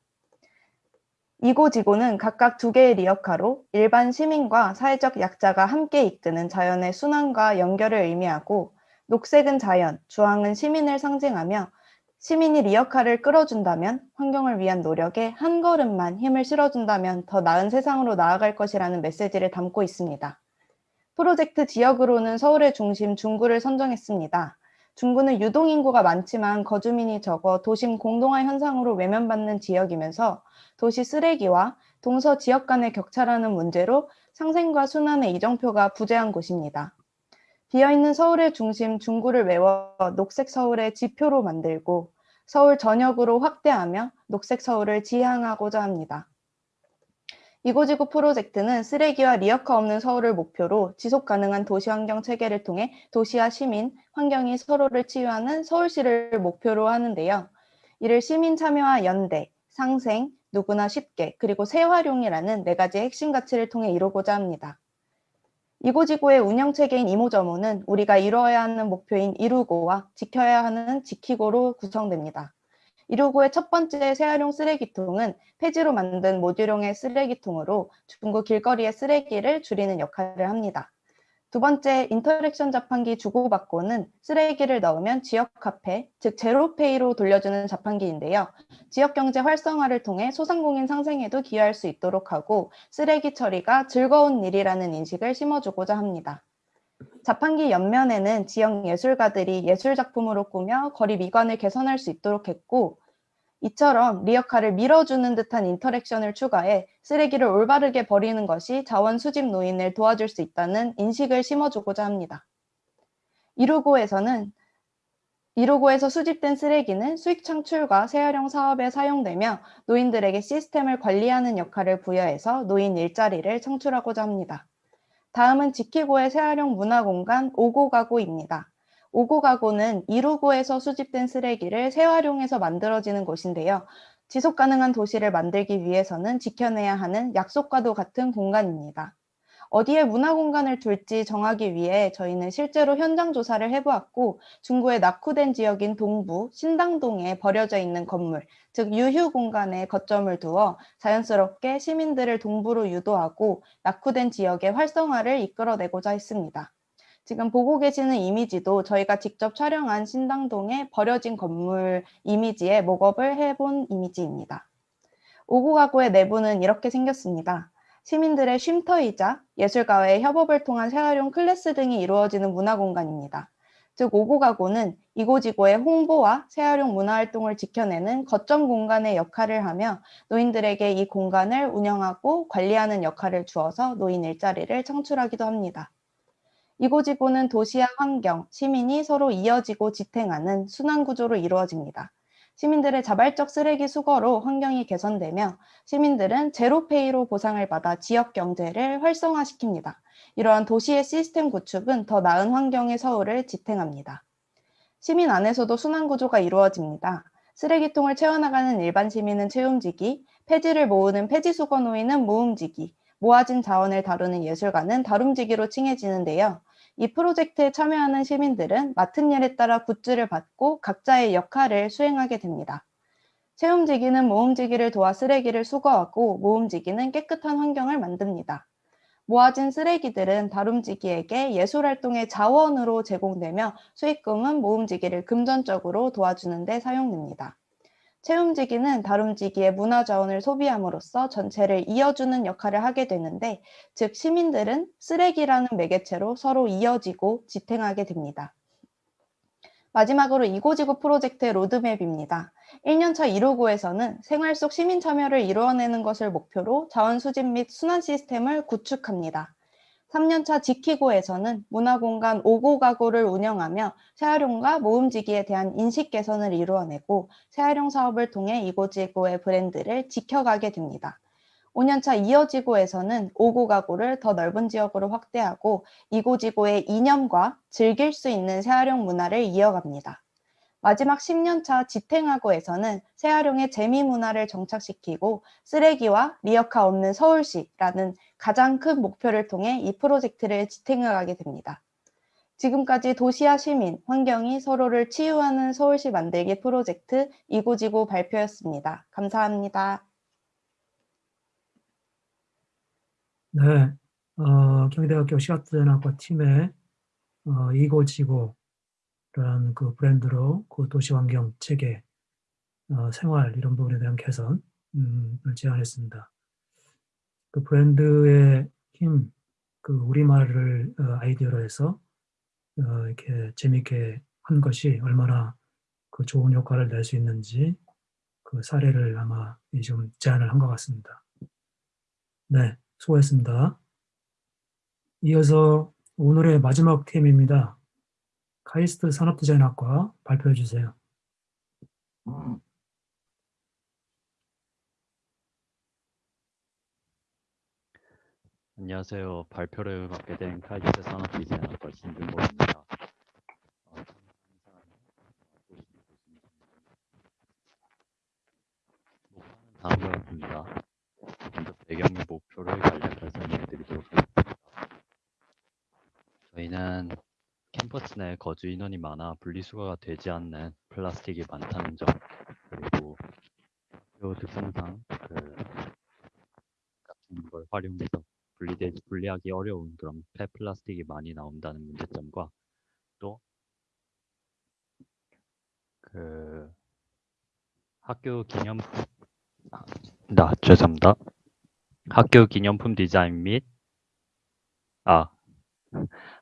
이고지고는 각각 두 개의 리어카로 일반 시민과 사회적 약자가 함께 이끄는 자연의 순환과 연결을 의미하고 녹색은 자연, 주황은 시민을 상징하며 시민이 리어카를 끌어준다면 환경을 위한 노력에 한 걸음만 힘을 실어준다면 더 나은 세상으로 나아갈 것이라는 메시지를 담고 있습니다. 프로젝트 지역으로는 서울의 중심 중구를 선정했습니다. 중구는 유동인구가 많지만 거주민이 적어 도심 공동화 현상으로 외면받는 지역이면서 도시 쓰레기와 동서 지역 간의 격차라는 문제로 상생과 순환의 이정표가 부재한 곳입니다. 비어있는 서울의 중심 중구를 메워 녹색 서울의 지표로 만들고 서울 전역으로 확대하며 녹색 서울을 지향하고자 합니다. 이고지구 프로젝트는 쓰레기와 리어카 없는 서울을 목표로 지속 가능한 도시 환경 체계를 통해 도시와 시민, 환경이 서로를 치유하는 서울시를 목표로 하는데요. 이를 시민 참여와 연대, 상생, 누구나 쉽게, 그리고 재활용이라는 네 가지 핵심 가치를 통해 이루고자 합니다. 이고지구의 운영체계인 이모저모는 우리가 이루어야 하는 목표인 이루고와 지켜야 하는 지키고로 구성됩니다. 이루고의 첫 번째 재활용 쓰레기통은 폐지로 만든 모듈형의 쓰레기통으로 중구 길거리의 쓰레기를 줄이는 역할을 합니다. 두 번째 interaction 자판기 주고받고는 쓰레기를 넣으면 지역 화폐, 즉 제로페이로 돌려주는 자판기인데요. 지역 경제 활성화를 통해 소상공인 상생에도 기여할 수 있도록 하고 쓰레기 처리가 즐거운 일이라는 인식을 심어주고자 합니다. 자판기 옆면에는 지역 예술가들이 예술 작품으로 꾸며 거리 미관을 개선할 수 있도록 했고 이처럼 리어카를 밀어주는 듯한 인터랙션을 추가해 쓰레기를 올바르게 버리는 것이 자원 수집 노인을 도와줄 수 있다는 인식을 심어주고자 합니다. 이루고에서는 이루고에서 수집된 쓰레기는 수익 창출과 재활용 사업에 사용되며 노인들에게 시스템을 관리하는 역할을 부여해서 노인 일자리를 창출하고자 합니다. 다음은 지키고의 재활용 문화공간 오고가고입니다. 오고 가고는 이루고에서 수집된 쓰레기를 재활용해서 만들어지는 곳인데요. 지속 가능한 도시를 만들기 위해서는 지켜내야 하는 약속과도 같은 공간입니다. 어디에 문화 공간을 둘지 정하기 위해 저희는 실제로 현장 조사를 해보았고 중구의 낙후된 지역인 동부 신당동에 버려져 있는 건물, 즉 유휴 공간에 거점을 두어 자연스럽게 시민들을 동부로 유도하고 낙후된 지역의 활성화를 이끌어내고자 했습니다. 지금 보고 계시는 이미지도 저희가 직접 촬영한 신당동의 버려진 건물 이미지에 목업을 해본 이미지입니다. 오구 가구의 내부는 이렇게 생겼습니다. 시민들의 쉼터이자 예술가와의 협업을 통한 재활용 클래스 등이 이루어지는 문화공간입니다. 즉 오고 가구는 이고지고의 홍보와 재활용 문화활동을 지켜내는 거점 공간의 역할을 하며 노인들에게 이 공간을 운영하고 관리하는 역할을 주어서 노인 일자리를 창출하기도 합니다. 이고지고는 도시와 환경, 시민이 서로 이어지고 지탱하는 순환구조로 이루어집니다. 시민들의 자발적 쓰레기 수거로 환경이 개선되며 시민들은 제로페이로 보상을 받아 지역 경제를 활성화시킵니다. 이러한 도시의 시스템 구축은 더 나은 환경의 서울을 지탱합니다. 시민 안에서도 순환구조가 이루어집니다. 쓰레기통을 채워나가는 일반 시민은 채움지기, 폐지를 모으는 폐지수거 노인은 모음지기, 모아진 자원을 다루는 예술가는 다룸지기로 칭해지는데요. 이 프로젝트에 참여하는 시민들은 맡은 일에 따라 굿즈를 받고 각자의 역할을 수행하게 됩니다. 채움지기는 모음지기를 도와 쓰레기를 수거하고 모음지기는 깨끗한 환경을 만듭니다. 모아진 쓰레기들은 다룸지기에게 예술활동의 자원으로 제공되며 수익금은 모음지기를 금전적으로 도와주는 데 사용됩니다. 채움지기는 다룸지기의 문화 자원을 소비함으로써 전체를 이어주는 역할을 하게 되는데 즉 시민들은 쓰레기라는 매개체로 서로 이어지고 지탱하게 됩니다. 마지막으로 이고지구 프로젝트의 로드맵입니다. 1년차 1호구에서는 생활 속 시민 참여를 이루어내는 것을 목표로 자원 수집 및 순환 시스템을 구축합니다. 3년차 지키고에서는 문화공간 5고 가구를 운영하며 재활용과 모음지기에 대한 인식 개선을 이루어내고 재활용 사업을 통해 이고지고의 브랜드를 지켜가게 됩니다. 5년차 이어지고에서는 5고 가구를 더 넓은 지역으로 확대하고 이고지고의 이념과 즐길 수 있는 재활용 문화를 이어갑니다. 마지막 10년차 지탱하고에서는 재활용의 재미 문화를 정착시키고 쓰레기와 리어카 없는 서울시라는 가장 큰 목표를 통해 이 프로젝트를 지탱해가게 됩니다. 지금까지 도시와 시민, 환경이 서로를 치유하는 서울시 만들기 프로젝트 이고지고 발표였습니다. 감사합니다. 네, 어, 경희대학교 시각디자인학과 팀의 어, 이고지고 라는 그 브랜드로 그 도시 환경 체계, 어, 생활 이런 부분에 대한 개선을 제안했습니다. 그 브랜드의 힘, 그 우리말을 어, 아이디어로 해서 어, 이렇게 재미있게 한 것이 얼마나 그 좋은 효과를 낼 수 있는지 그 사례를 아마 좀 제안을 한 것 같습니다. 네, 수고했습니다. 이어서 오늘의 마지막 팀입니다. 카이스트 산업디자인학과 발표해 주세요. 안녕하세요. 발표를 맡게 된 카이스트 산업디자인학과 신준범입니다. 어, 다음과 같습니다. 먼저 배경 및 목표를 간략하게 설명해 드리도록 하겠습니다. 저희는 캠퍼스 내 거주 인원이 많아 분리수거가 되지 않는 플라스틱이 많다는 점, 그리고 학교 특성상 그 같은 걸 활용해서 분리되, 분리하기 어려운 그런 폐 플라스틱이 많이 나온다는 문제점과 또그 학교 기념품 아, 나 죄송합니다. 학교 기념품 디자인 및 아,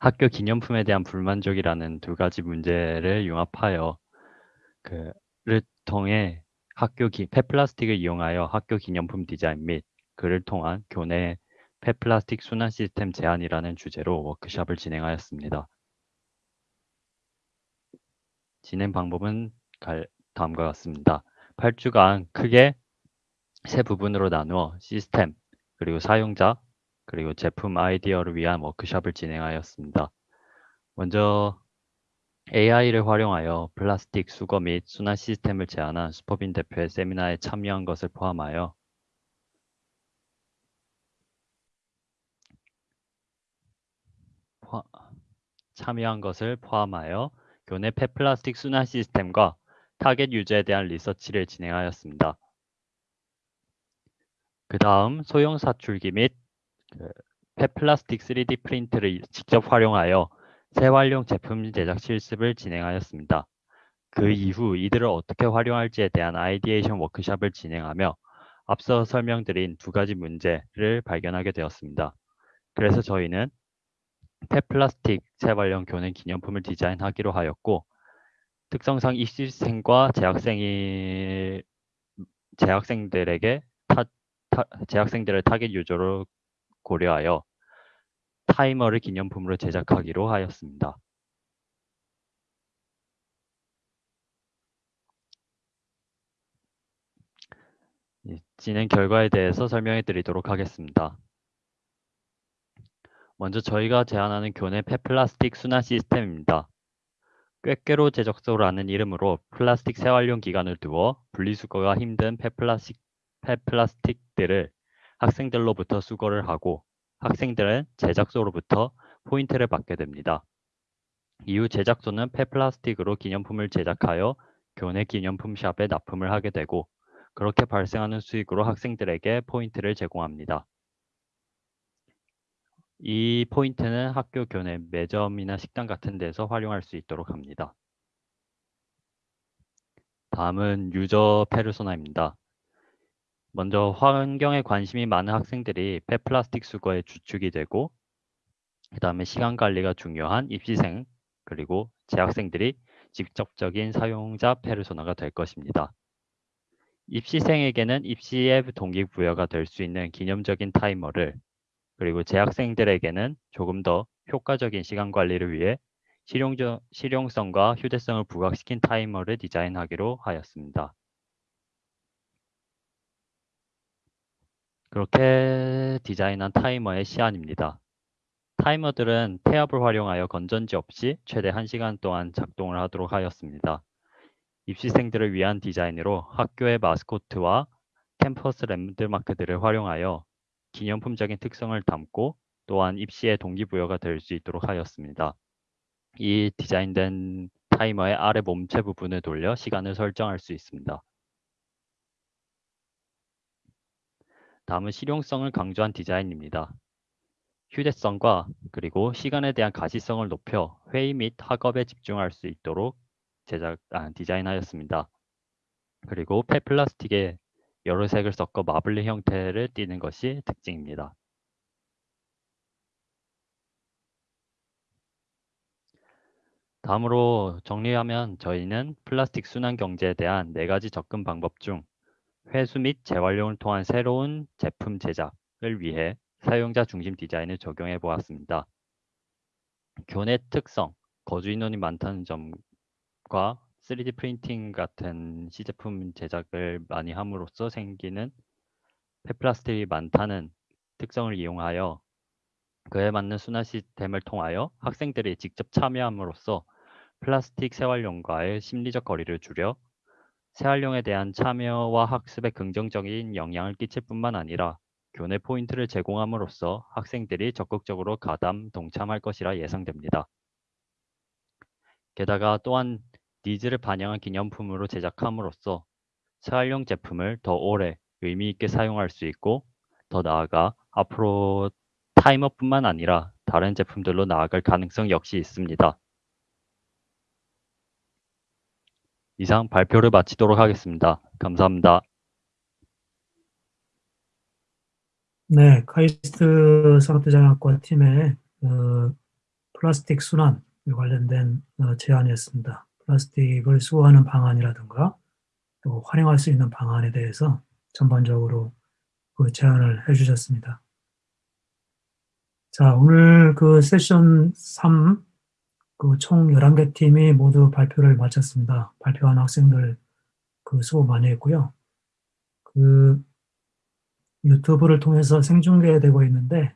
학교 기념품에 대한 불만족이라는 두 가지 문제를 융합하여 그를 통해 학교 기, 폐플라스틱을 이용하여 학교 기념품 디자인 및 그를 통한 교내 폐플라스틱 순환 시스템 제안이라는 주제로 워크숍을 진행하였습니다. 진행 방법은 다음과 같습니다. 8주간 크게 세 부분으로 나누어 시스템, 그리고 사용자, 그리고 제품 아이디어를 위한 워크숍을 진행하였습니다. 먼저 AI를 활용하여 플라스틱 수거 및 순환 시스템을 제안한 슈퍼빈 대표의 세미나에 참여한 것을 포함하여 참여한 것을 포함하여 교내 폐플라스틱 순환 시스템과 타겟 유저에 대한 리서치를 진행하였습니다. 그 다음 소형 사출기 및 그 폐플라스틱 3D 프린트를 직접 활용하여 재활용 제품 제작 실습을 진행하였습니다. 그 이후 이들을 어떻게 활용할지에 대한 ideation 워크숍을 진행하며 앞서 설명드린 두 가지 문제를 발견하게 되었습니다. 그래서 저희는 폐플라스틱 재활용 교내 기념품을 디자인하기로 하였고 특성상 입시생과 재학생이 재학생들에게 타, 타, 재학생들을 target user로 고려하여 타이머를 기념품으로 제작하기로 하였습니다. 진행 결과에 대해서 설명해 드리도록 하겠습니다. 먼저 저희가 제안하는 교내 폐플라스틱 순환 시스템입니다. 꾀꾀로 제적소라는 이름으로 플라스틱 재활용 기간을 두어 분리수거가 힘든 폐플라스틱, 폐플라스틱들을 학생들로부터 수거를 하고 학생들은 제작소로부터 포인트를 받게 됩니다. 이후 제작소는 폐플라스틱으로 기념품을 제작하여 교내 기념품 샵에 납품을 하게 되고 그렇게 발생하는 수익으로 학생들에게 포인트를 제공합니다. 이 포인트는 학교 교내 매점이나 식당 같은 데서 활용할 수 있도록 합니다. 다음은 유저 페르소나입니다. 먼저 환경에 관심이 많은 학생들이 폐플라스틱 수거의 주축이 되고 그 다음에 시간 관리가 중요한 입시생 그리고 재학생들이 직접적인 사용자 페르소나가 될 것입니다. 입시생에게는 입시의 동기부여가 될 수 있는 기념적인 타이머를 그리고 재학생들에게는 조금 더 효과적인 시간 관리를 위해 실용적, 실용성과 휴대성을 부각시킨 타이머를 디자인하기로 하였습니다. 그렇게 디자인한 타이머의 시안입니다. 타이머들은 태압을 활용하여 건전지 없이 최대 1시간 동안 작동을 하도록 하였습니다. 입시생들을 위한 디자인으로 학교의 마스코트와 캠퍼스 랜드마크들을 활용하여 기념품적인 특성을 담고 또한 입시의 동기부여가 될 수 있도록 하였습니다. 이 디자인된 타이머의 아래 몸체 부분을 돌려 시간을 설정할 수 있습니다. 다음은 실용성을 강조한 디자인입니다. 휴대성과 그리고 시간에 대한 가시성을 높여 회의 및 학업에 집중할 수 있도록 제작, 아, 디자인하였습니다. 그리고 폐 플라스틱에 여러 색을 섞어 마블링 형태를 띠는 것이 특징입니다. 다음으로 정리하면 저희는 플라스틱 순환 경제에 대한 네 가지 접근 방법 중 회수 및 재활용을 통한 새로운 제품 제작을 위해 사용자 중심 디자인을 적용해 보았습니다. 교내 특성, 거주 인원이 많다는 점과 3D 프린팅 같은 시제품 제작을 많이 함으로써 생기는 폐플라스틱이 많다는 특성을 이용하여 그에 맞는 순환 시스템을 통하여 학생들이 직접 참여함으로써 플라스틱 재활용과의 심리적 거리를 줄여 재활용에 대한 참여와 학습에 긍정적인 영향을 끼칠 뿐만 아니라 교내 포인트를 제공함으로써 학생들이 적극적으로 가담, 동참할 것이라 예상됩니다. 게다가 또한 needs를 반영한 기념품으로 제작함으로써 재활용 제품을 더 오래 의미 있게 사용할 수 있고 더 나아가 앞으로 타이머뿐만 아니라 다른 제품들로 나아갈 가능성 역시 있습니다. 이상 발표를 마치도록 하겠습니다. 감사합니다. 네, 카이스트 산업디자인학과 팀의 어, 플라스틱 순환 관련된 어, 제안이었습니다. 플라스틱을 수거하는 방안이라든가 또 활용할 수 있는 방안에 대해서 전반적으로 그 제안을 해주셨습니다. 자, 오늘 그 세션 3, 그 총 11개 팀이 모두 발표를 마쳤습니다. 발표한 학생들 그 수고 많이 했고요. 그 유튜브를 통해서 생중계되고 있는데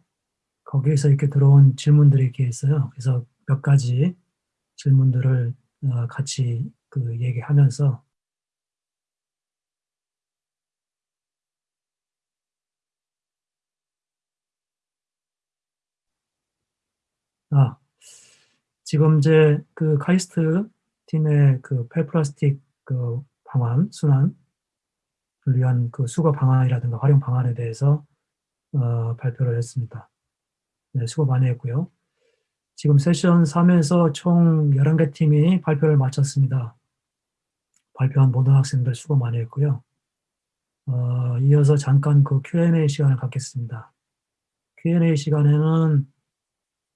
거기에서 이렇게 들어온 질문들이 이렇게 있어요. 그래서 몇 가지 질문들을 어, 같이 그 얘기하면서 아, 지금 이제 그 카이스트 팀의 그 폐플라스틱 그 방안, 순환을 위한 그 수거 방안이라든가 활용 방안에 대해서 어, 발표를 했습니다. 네, 수고 많이 했고요. 지금 세션 3에서 총 11개 팀이 발표를 마쳤습니다. 발표한 모든 학생들 수고 많이 했고요. 어, 이어서 잠깐 그 Q&A 시간을 갖겠습니다. Q&A 시간에는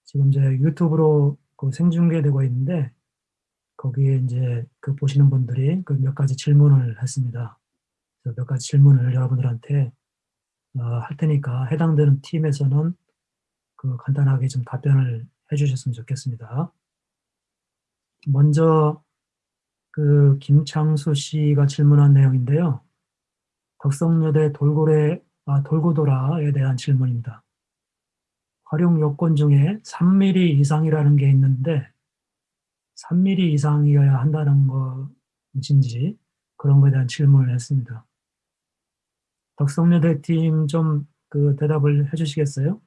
지금 이제 유튜브로 그 생중계되고 있는데 거기에 이제 그 보시는 분들이 그 몇 가지 질문을 했습니다. 몇 가지 질문을 여러분들한테 어, 할 테니까 해당되는 팀에서는 그 간단하게 좀 답변을 해주셨으면 좋겠습니다. 먼저 그 김창수 씨가 질문한 내용인데요. 덕성여대 돌고래, 아, 돌고도라에 대한 질문입니다. 활용 요건 중에 3mm 이상이라는 게 있는데 3mm 이상이어야 한다는 것인지 그런 것에 대한 질문을 했습니다. 덕성여대 팀 좀 그 대답을 해주시겠어요?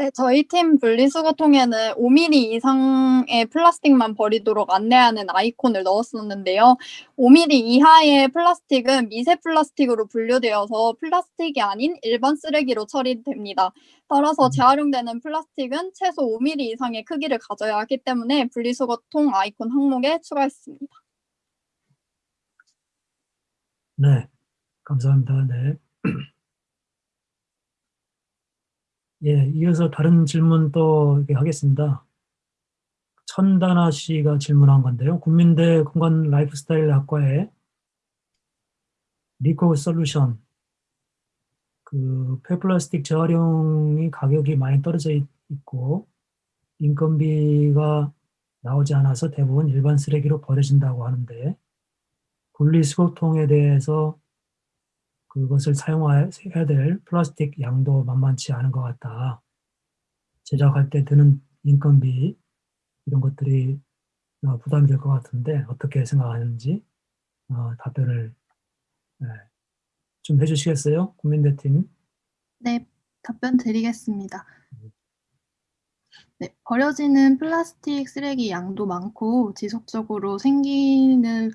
네, 저희 팀 분리수거 통에는 5mm 이상의 플라스틱만 버리도록 안내하는 아이콘을 넣었었는데요. 5mm 이하의 플라스틱은 미세 플라스틱으로 분류되어서 플라스틱이 아닌 일반 쓰레기로 처리됩니다. 따라서 재활용되는 플라스틱은 최소 5mm 이상의 크기를 가져야 하기 때문에 분리수거통 아이콘 항목에 추가했습니다. 네, 감사합니다. 네. 예, 이어서 다른 질문 또 하겠습니다. 천다나 씨가 질문한 건데요. 국민대 공간 라이프스타일 학과에 리코 솔루션 그 폐플라스틱 재활용이 가격이 많이 떨어져 있고 인건비가 나오지 않아서 대부분 일반 쓰레기로 버려진다고 하는데 분리수거통에 대해서 그것을 사용해야 될 플라스틱 양도 만만치 않은 것 같다. 제작할 때 드는 인건비 이런 것들이 어, 부담이 될 것 같은데 어떻게 생각하는지 어, 답변을 네, 좀 해주시겠어요? 국민대팀. 네, 답변 드리겠습니다. 네, 버려지는 플라스틱 쓰레기 양도 많고 지속적으로 생기는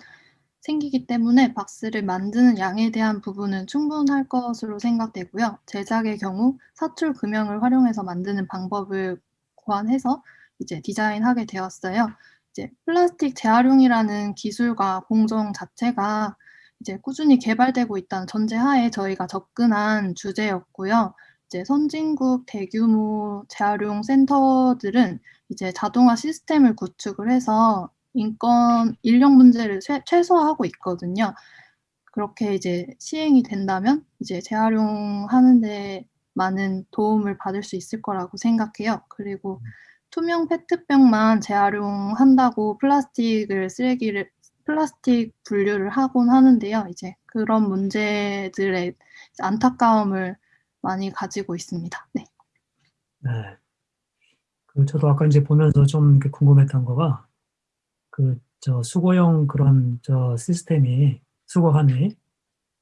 생기기 때문에 박스를 만드는 양에 대한 부분은 충분할 것으로 생각되고요. 제작의 경우 사출 금형을 활용해서 만드는 방법을 고안해서 이제 디자인하게 되었어요. 이제 플라스틱 재활용이라는 기술과 공정 자체가 이제 꾸준히 개발되고 있다는 전제하에 저희가 접근한 주제였고요. 이제 선진국 대규모 재활용 센터들은 이제 자동화 시스템을 구축을 해서 인권 인력 문제를 최, 최소화하고 있거든요. 그렇게 이제 시행이 된다면 이제 재활용하는 데 많은 도움을 받을 수 있을 거라고 생각해요. 그리고 투명 페트병만 재활용한다고 플라스틱을 쓰레기를 플라스틱 분류를 하곤 하는데요. 이제 그런 문제들의 안타까움을 많이 가지고 있습니다. 네. 네. 그 저도 아까 이제 보면서 좀 궁금했던 거가 그 저 수거용 그런 저 시스템이 수거함이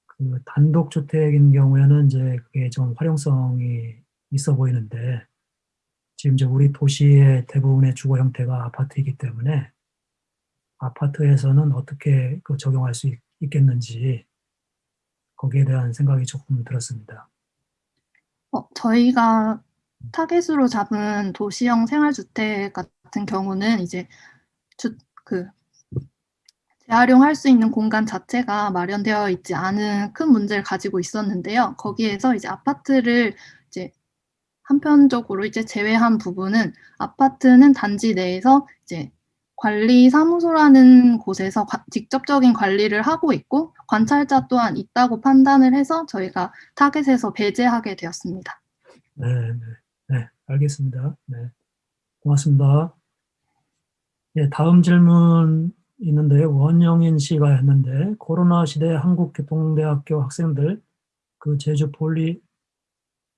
그 단독 주택인 경우에는 이제 그게 좀 활용성이 있어 보이는데 지금 이제 우리 도시의 대부분의 주거 형태가 아파트이기 때문에 아파트에서는 어떻게 그 적용할 수 있, 있겠는지 거기에 대한 생각이 조금 들었습니다. 어, 저희가 타겟으로 잡은 도시형 생활주택 같은 경우는 이제 주, 그 재활용할 수 있는 공간 자체가 마련되어 있지 않은 큰 문제를 가지고 있었는데요. 거기에서 이제 아파트를 이제 한편적으로 이제 제외한 부분은 아파트는 단지 내에서 이제 관리 사무소라는 곳에서 과, 직접적인 관리를 하고 있고 관찰자 또한 있다고 판단을 해서 저희가 타겟에서 배제하게 되었습니다. 네, 네, 네, 알겠습니다. 네, 고맙습니다. 예, 다음 질문 있는데요. 원영인 씨가 했는데 코로나 시대 한국교통대학교 학생들 그 제주 폴리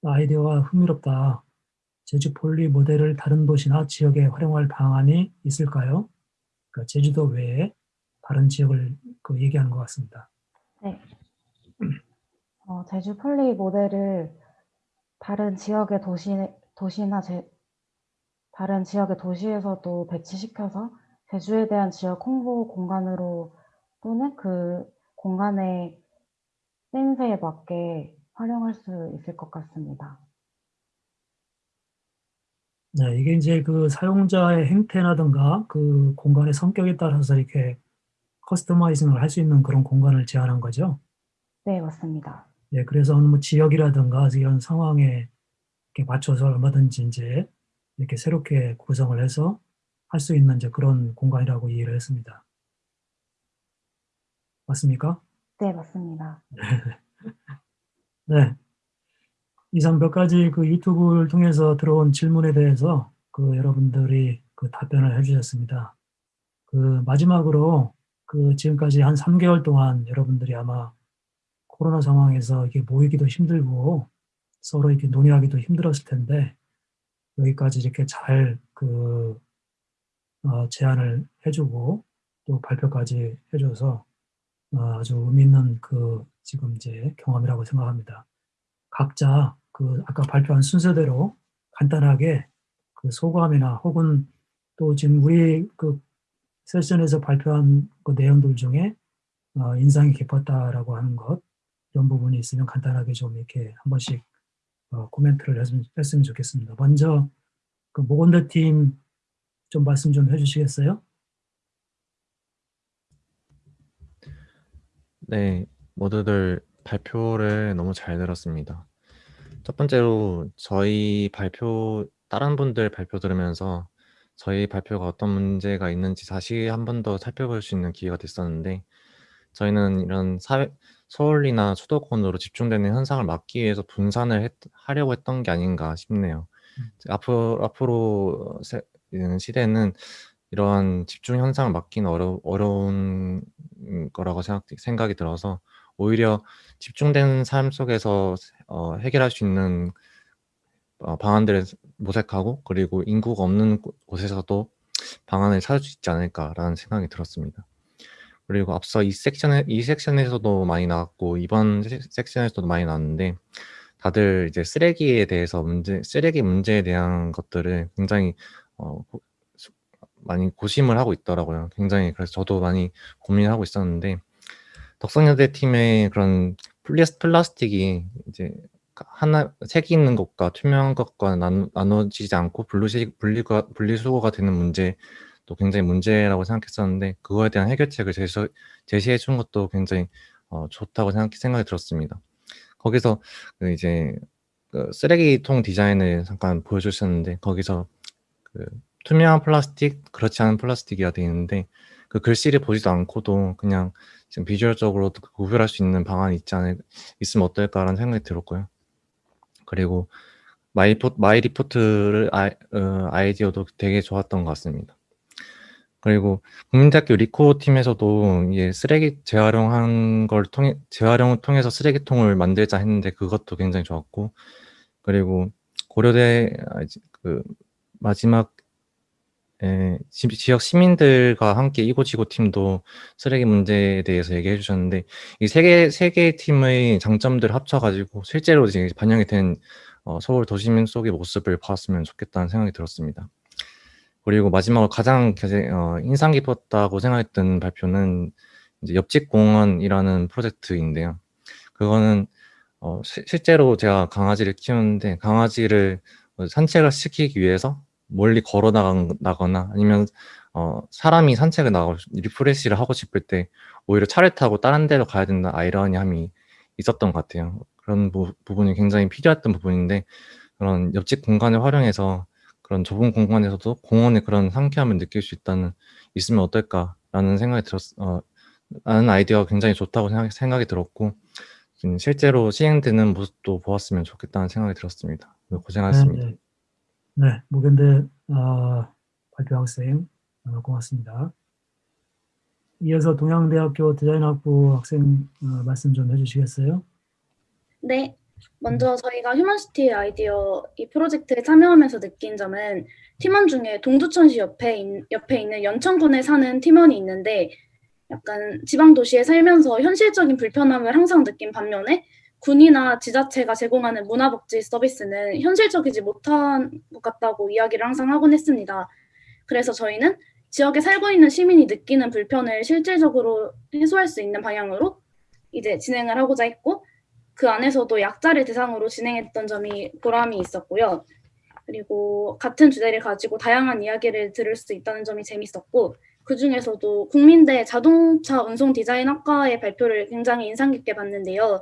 아이디어가 흥미롭다. 제주 폴리 모델을 다른 도시나 지역에 활용할 방안이 있을까요? 그러니까 제주도 외에 다른 지역을 그 얘기하는 것 같습니다. 네. 어, 제주 폴리 모델을 다른 지역의 도시, 도시나 제, 다른 지역의 도시에서도 배치시켜서 제주에 대한 지역 홍보 공간으로 또는 그 공간의 쓰임새에 맞게 활용할 수 있을 것 같습니다. 네, 이게 이제 그 사용자의 행태라든가 그 공간의 성격에 따라서 이렇게 커스터마이징을 할 수 있는 그런 공간을 제안한 거죠. 네, 맞습니다. 네, 그래서 어느 뭐 지역이라든가 이런 상황에 맞춰서 얼마든지 이제 이렇게 새롭게 구성을 해서 할 수 있는 이제 그런 공간이라고 이해를 했습니다. 맞습니까? 네, 맞습니다. 네. 이상 몇 가지 그 유튜브를 통해서 들어온 질문에 대해서 그 여러분들이 그 답변을 해주셨습니다. 그 마지막으로 그 지금까지 한 3개월 동안 여러분들이 아마 코로나 상황에서 이게 모이기도 힘들고 서로 이렇게 논의하기도 힘들었을 텐데 여기까지 이렇게 잘그 어, 제안을 해주고 또 발표까지 해줘서 어, 아주 의미 있는 그 지금 이제 경험이라고 생각합니다. 각자 그 아까 발표한 순서대로 간단하게 그 소감이나 혹은 또 지금 우리 그 세션에서 발표한 그 내용들 중에 어, 인상이 깊었다라고 하는 것 이런 부분이 있으면 간단하게 좀 이렇게 한 번씩 어, 코멘트를 했으면, 했으면 좋겠습니다. 먼저 그 모건대 팀좀 말씀 좀 해주시겠어요? 네, 모두들 발표를 너무 잘 들었습니다. 첫 번째로 저희 발표, 다른 분들 발표 들으면서 저희 발표가 어떤 문제가 있는지 다시 한 번 더 살펴볼 수 있는 기회가 됐었는데 저희는 이런 사회, 서울이나 수도권으로 집중되는 현상을 막기 위해서 분산을 했, 하려고 했던 게 아닌가 싶네요. 음. 앞으로, 앞으로 세, 시대는 이러한 집중 현상을 막기는 어려, 어려운 거라고 생각, 생각이 들어서 오히려 집중된 삶 속에서 어, 해결할 수 있는 어, 방안들을 모색하고 그리고 인구가 없는 곳에서도 방안을 찾을 수 있지 않을까라는 생각이 들었습니다. 그리고 앞서 이 섹션에 이 섹션에서도 많이 나왔고 이번 섹션에서도 많이 나왔는데 다들 이제 쓰레기에 대해서 문제 쓰레기 문제에 대한 것들을 굉장히 어, 고, 많이 고심을 하고 있더라고요. 굉장히 그래서 저도 많이 고민하고 있었는데 덕성여대 팀의 그런 플라스틱이 이제 하나 색이 있는 것과 투명한 것과 나누, 나눠지지 않고 분리수거가 되는 문제 도 굉장히 문제라고 생각했었는데 그거에 대한 해결책을 제시, 제시해 준 것도 굉장히 어, 좋다고 생각, 생각이 들었습니다. 거기서 그 이제 그 쓰레기통 디자인을 잠깐 보여주셨는데 거기서 그 투명한 플라스틱, 그렇지 않은 플라스틱이라 되어 있는데 그 글씨를 보지도 않고도 그냥 지금 visual적으로 구별할 수 있는 방안이 있지 않을 있으면 어떨까라는 생각이 들었고요. 그리고 마이 포, 마이 리포트를 아, 어, 아이디어도 되게 좋았던 것 같습니다. 그리고 국민대학교 리코 팀에서도 이게 쓰레기 재활용한 걸 통해 재활용을 통해서 쓰레기통을 만들자 했는데 그것도 굉장히 좋았고 그리고 고려대 아, 이제 그 마지막 에, 지- 지역 시민들과 함께 이고지고 팀도 쓰레기 문제에 대해서 얘기해 주셨는데 이 세 개 세 개의 팀의 장점들을 합쳐가지고 실제로 이제 반영이 된 어, 서울 도시민 속의 모습을 봤으면 좋겠다는 생각이 들었습니다. 그리고 마지막으로 가장 겨- 어, 인상 깊었다고 생각했던 발표는 이제 옆집 공원이라는 프로젝트인데요. 그거는 어, 시- 실제로 제가 강아지를 키우는데 강아지를 어, 산책을 시키기 위해서 멀리 걸어 나가거나 아니면 어, 사람이 산책을 나가고 싶- 리프레시를 하고 싶을 때 오히려 차를 타고 다른 데로 가야 된다 아이러니함이 있었던 것 같아요. 그런 부, 부분이 굉장히 필요했던 부분인데 그런 옆집 공간을 활용해서 그런 좁은 공간에서도 공원의 그런 상쾌함을 느낄 수 있다는 있으면 어떨까라는 생각이 들었 어, 라는 아이디어가 굉장히 좋다고 생각, 생각이 들었고 음, 실제로 시행되는 모습도 보았으면 좋겠다는 생각이 들었습니다. 고생하셨습니다. 네, 네. 네, 무견대 어, 발표 학생 어, 고맙습니다. 이어서 동양대학교 디자인학부 학생 어, 말씀 좀 해주시겠어요? 네. 먼저 저희가 휴먼시티 아이디어 이 프로젝트에 참여하면서 느낀 점은 팀원 중에 동두천시 옆에, 있, 옆에 있는 연천군에 사는 팀원이 있는데 약간 지방 도시에 살면서 현실적인 불편함을 항상 느낀 반면에 군이나 지자체가 제공하는 문화복지 서비스는 현실적이지 못한 것 같다고 이야기를 항상 하곤 했습니다. 그래서 저희는 지역에 살고 있는 시민이 느끼는 불편을 실질적으로 해소할 수 있는 방향으로 이제 진행을 하고자 했고 그 안에서도 약자를 대상으로 진행했던 점이 보람이 있었고요. 그리고 같은 주제를 가지고 다양한 이야기를 들을 수 있다는 점이 재밌었고 그 중에서도 국민대 자동차 운송 디자인학과의 발표를 굉장히 인상 깊게 봤는데요.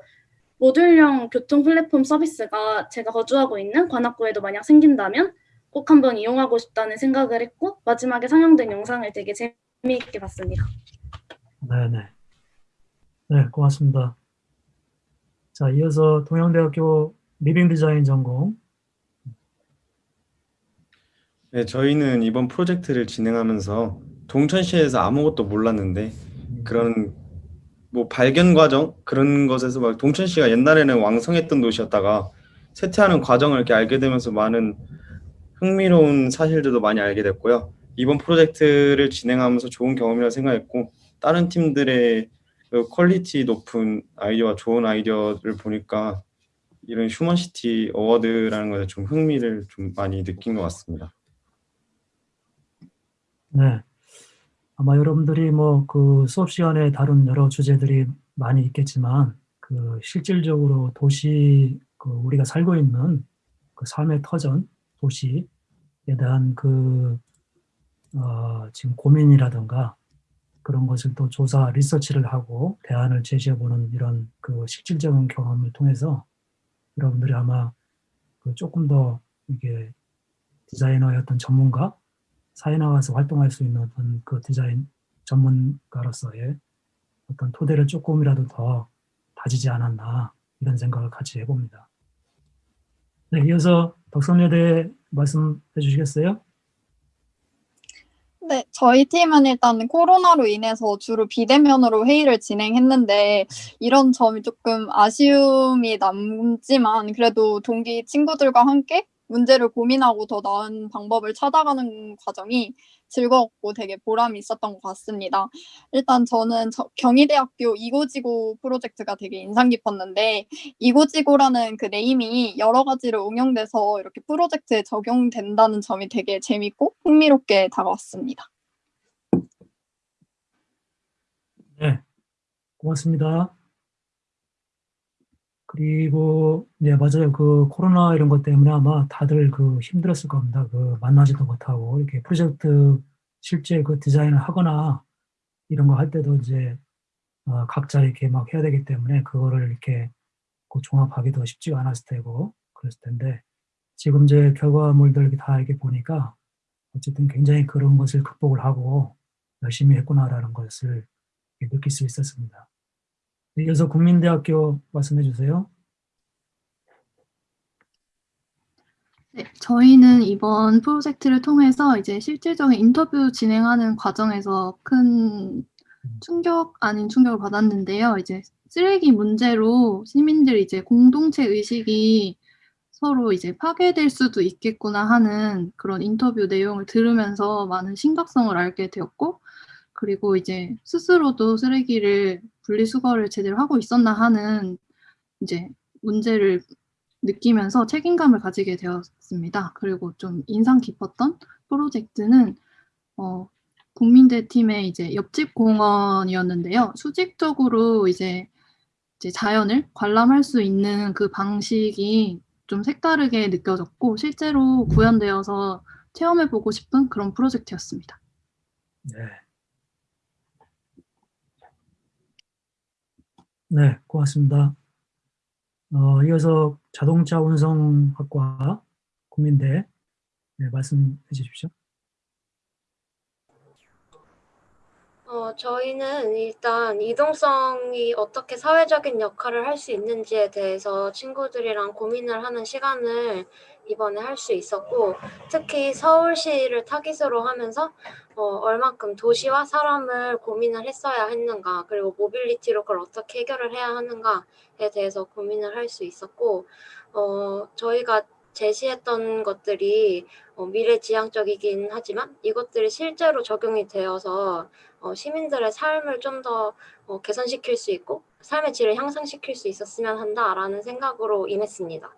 모듈형 교통 플랫폼 서비스가 제가 거주하고 있는 관악구에도 만약 생긴다면 꼭 한번 이용하고 싶다는 생각을 했고 마지막에 상영된 영상을 되게 재미있게 봤습니다. 네, 네. 네, 고맙습니다. 자, 이어서 동양대학교 리빙 디자인 전공 네, 저희는 이번 프로젝트를 진행하면서 동천시에서 아무것도 몰랐는데 그런 뭐 발견 과정 그런 것에서 막 동천시가 옛날에는 왕성했던 도시였다가 쇠퇴하는 과정을 이렇게 알게 되면서 많은 흥미로운 사실들도 많이 알게 됐고요. 이번 프로젝트를 진행하면서 좋은 경험이라 생각했고 다른 팀들의 그 quality 높은 아이디어와 좋은 아이디어를 보니까 이런 휴먼시티 어워드라는 것에 좀 흥미를 좀 많이 느낀 것 같습니다. 네. 아마 여러분들이 뭐 그 수업 시간에 다룬 여러 주제들이 많이 있겠지만 그 실질적으로 도시 그 우리가 살고 있는 그 삶의 터전 도시에 대한 그 어, 지금 고민이라든가 그런 것을 또 조사 리서치를 하고 대안을 제시해보는 이런 그 실질적인 경험을 통해서 여러분들이 아마 그 조금 더 이게 디자이너의 어떤 전문가 사회 나가서 활동할 수 있는 어떤 그 디자인 전문가로서의 어떤 토대를 조금이라도 더 다지지 않았나 이런 생각을 같이 해봅니다. 네, 이어서 덕성여대 말씀해 주시겠어요? 네, 저희 팀은 일단 코로나로 인해서 주로 비대면으로 회의를 진행했는데 이런 점이 조금 아쉬움이 남지만 그래도 동기 친구들과 함께 문제를 고민하고 더 나은 방법을 찾아가는 과정이 즐거웠고 되게 보람이 있었던 것 같습니다. 일단 저는 저, 경희대학교 이고지고 프로젝트가 되게 인상 깊었는데 이고지고라는 그 네임이 여러 가지로 응용돼서 이렇게 프로젝트에 적용된다는 점이 되게 재밌고 흥미롭게 다가왔습니다. 네, 고맙습니다. 그리고 네 맞아요. 그 코로나 이런 것 때문에 아마 다들 그 힘들었을 겁니다. 그 만나지도 못하고 이렇게 프로젝트 실제 그 디자인을 하거나 이런 거 할 때도 이제 어, 각자 이렇게 막 해야 되기 때문에 그거를 이렇게 그 종합하기도 쉽지가 않았을 테고 그랬을 텐데 지금 이제 결과물들 다 이렇게 보니까 어쨌든 굉장히 그런 것을 극복을 하고 열심히 했구나라는 것을 느낄 수 있었습니다. 이어서 국민대학교 말씀해 주세요. 네, 저희는 이번 프로젝트를 통해서 이제 실질적인 인터뷰 진행하는 과정에서 큰 충격 아닌 충격을 받았는데요. 이제 쓰레기 문제로 시민들이 이제 공동체 의식이 서로 이제 파괴될 수도 있겠구나 하는 그런 인터뷰 내용을 들으면서 많은 심각성을 알게 되었고, 그리고 이제 스스로도 쓰레기를 분리수거를 제대로 하고 있었나 하는 이제 문제를 느끼면서 책임감을 가지게 되었습니다. 그리고 좀 인상 깊었던 프로젝트는 어, 국민대 팀의 이제 옆집 공원이었는데요. 수직적으로 이제 이제 자연을 관람할 수 있는 그 방식이 좀 색다르게 느껴졌고 실제로 구현되어서 체험해보고 싶은 그런 프로젝트였습니다. 네. 네, 고맙습니다. 어, 이어서 자동차 운송학과 국민대 네, 말씀해 주십시오. 어, 저희는 일단 이동성이 어떻게 사회적인 역할을 할 수 있는지에 대해서 친구들이랑 고민을 하는 시간을 이번에 할 수 있었고, 특히 서울시를 타깃으로 하면서 어, 얼마큼 도시와 사람을 고민을 했어야 했는가, 그리고 모빌리티로 그걸 어떻게 해결을 해야 하는가에 대해서 고민을 할 수 있었고, 어, 저희가 제시했던 것들이 어, 미래지향적이긴 하지만 이것들이 실제로 적용이 되어서 어, 시민들의 삶을 좀 더 어, 개선시킬 수 있고 삶의 질을 향상시킬 수 있었으면 한다라는 생각으로 임했습니다.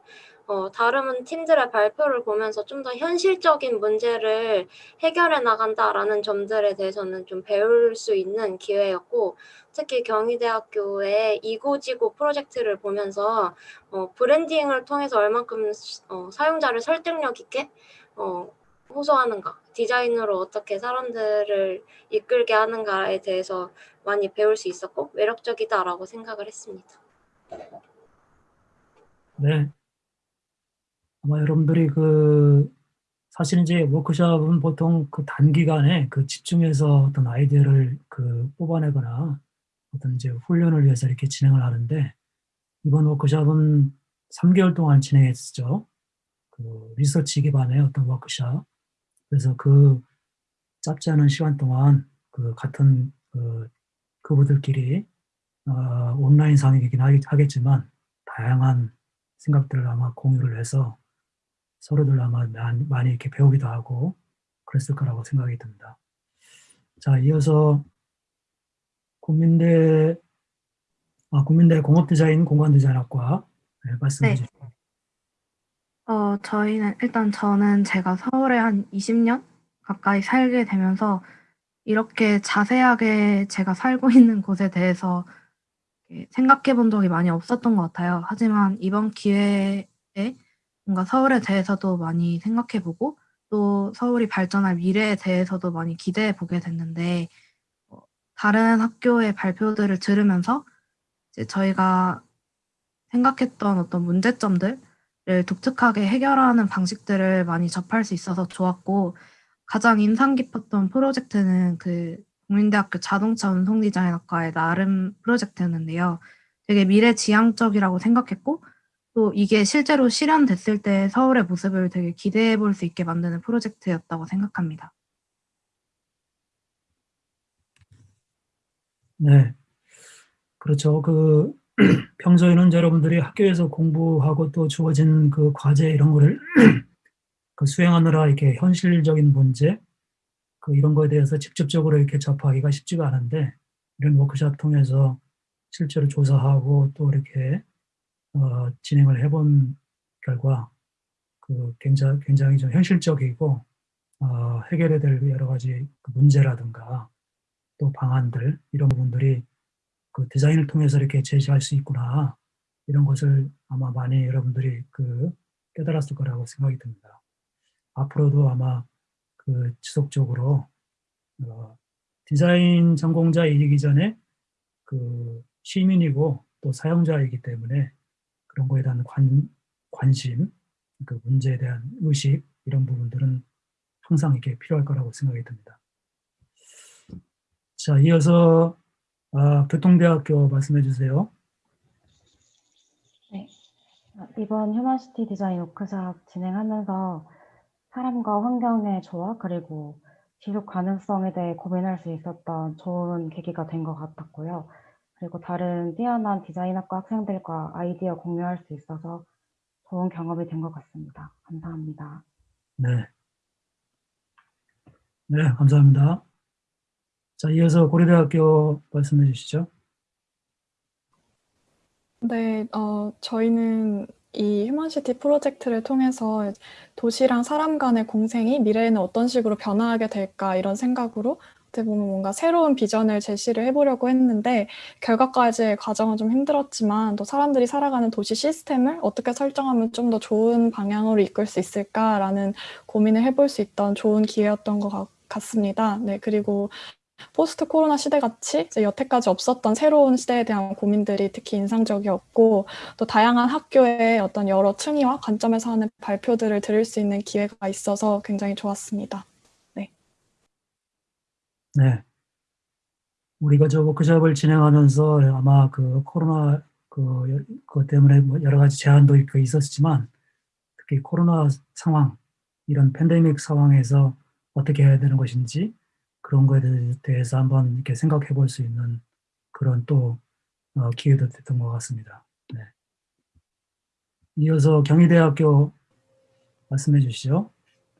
어, 다름은 팀들의 발표를 보면서 좀 더 현실적인 문제를 해결해 나간다라는 점들에 대해서는 좀 배울 수 있는 기회였고 특히 경희대학교의 이고지고 프로젝트를 보면서 어, 브랜딩을 통해서 얼만큼 어, 사용자를 설득력 있게 어, 호소하는가, 디자인으로 어떻게 사람들을 이끌게 하는가에 대해서 많이 배울 수 있었고 매력적이다라고 생각을 했습니다. 네. 아마 여러분들이 그 사실 이제 워크숍은 보통 그 단기간에 그 집중해서 어떤 아이디어를 그 뽑아내거나 어떤 이제 훈련을 위해서 이렇게 진행을 하는데 이번 워크숍은 3개월 동안 진행했죠. 그 리서치 기반의 어떤 워크숍. 그래서 그 짧지 않은 시간 동안 그 같은 그 그분들끼리 어, 온라인 상이긴 하겠지만 다양한 생각들을 아마 공유를 해서 서로들 아마 많이 이렇게 배우기도 하고 그랬을 거라고 생각이 듭니다. 자, 이어서 국민대 아, 국민대 공업 디자인 공간 디자인학과 네, 말씀해 네. 주시죠. 어, 저희는 일단 저는 제가 서울에 한 20년 가까이 살게 되면서 이렇게 자세하게 제가 살고 있는 곳에 대해서 생각해 본 적이 많이 없었던 것 같아요. 하지만 이번 기회에 뭔가 서울에 대해서도 많이 생각해 보고 또 서울이 발전할 미래에 대해서도 많이 기대해 보게 됐는데 어, 다른 학교의 발표들을 들으면서 이제 저희가 생각했던 어떤 문제점들 를 독특하게 해결하는 방식들을 많이 접할 수 있어서 좋았고 가장 인상 깊었던 프로젝트는 그 국민대학교 자동차 운송 디자인학과의 나름 프로젝트였는데요. 되게 미래 지향적이라고 생각했고 또 이게 실제로 실현됐을 때 서울의 모습을 되게 기대해 볼 수 있게 만드는 프로젝트였다고 생각합니다. 네. 그렇죠. 그 평소에는 여러분들이 학교에서 공부하고 또 주어진 그 과제 이런 거를 그 수행하느라 이렇게 현실적인 문제 그 이런 거에 대해서 직접적으로 이렇게 접하기가 쉽지가 않은데 이런 워크숍 통해서 실제로 조사하고 또 이렇게 어, 진행을 해본 결과 그 굉장히 굉장히 좀 현실적이고 어, 해결해야 될 여러 가지 그 문제라든가 또 방안들 이런 부분들이 그 디자인을 통해서 이렇게 제시할 수 있구나 이런 것을 아마 많이 여러분들이 그 깨달았을 거라고 생각이 듭니다. 앞으로도 아마 그 지속적으로 어, 디자인 전공자이기 전에 그 시민이고 또 사용자이기 때문에 그런 거에 대한 관, 관심, 그 문제에 대한 의식 이런 부분들은 항상 이렇게 필요할 거라고 생각이 듭니다. 자, 이어서 아, 교통대학교 말씀해 주세요. 네. 아, 이번 휴먼시티 디자인 워크샵 진행하면서 사람과 환경의 조화 그리고 지속 가능성에 대해 고민할 수 있었던 좋은 계기가 된 것 같았고요. 그리고 다른 뛰어난 디자인학과 학생들과 아이디어 공유할 수 있어서 좋은 경험이 된 것 같습니다. 감사합니다. 네. 네, 감사합니다. 자, 이어서 고려대학교 말씀해 주시죠. 네, 어, 저희는 이 human city 프로젝트를 통해서 도시랑 사람 간의 공생이 미래에는 어떤 식으로 변화하게 될까 이런 생각으로 어떻게 보면 뭔가 새로운 비전을 제시를 해보려고 했는데 결과까지의 과정은 좀 힘들었지만 또 사람들이 살아가는 도시 시스템을 어떻게 설정하면 좀 더 좋은 방향으로 이끌 수 있을까라는 고민을 해볼 수 있던 좋은 기회였던 것 같, 같습니다. 네, 그리고 post 코로나 시대 같이 이제 여태까지 없었던 새로운 시대에 대한 고민들이 특히 인상적이었고 또 다양한 학교의 어떤 여러 층위와 관점에서 하는 발표들을 들을 수 있는 기회가 있어서 굉장히 좋았습니다. 네. 네. 우리가 저 워크숍을 진행하면서 아마 그 코로나 그, 그 때문에 뭐 여러 가지 제한도 있고 있었지만 특히 코로나 상황, 이런 팬데믹 상황에서 어떻게 해야 되는 것인지 그런 거에 대해서 한번 이렇게 생각해 볼 수 있는 그런 또 어, 기회도 됐던 것 같습니다. 네. 이어서 경희대학교 말씀해 주시죠.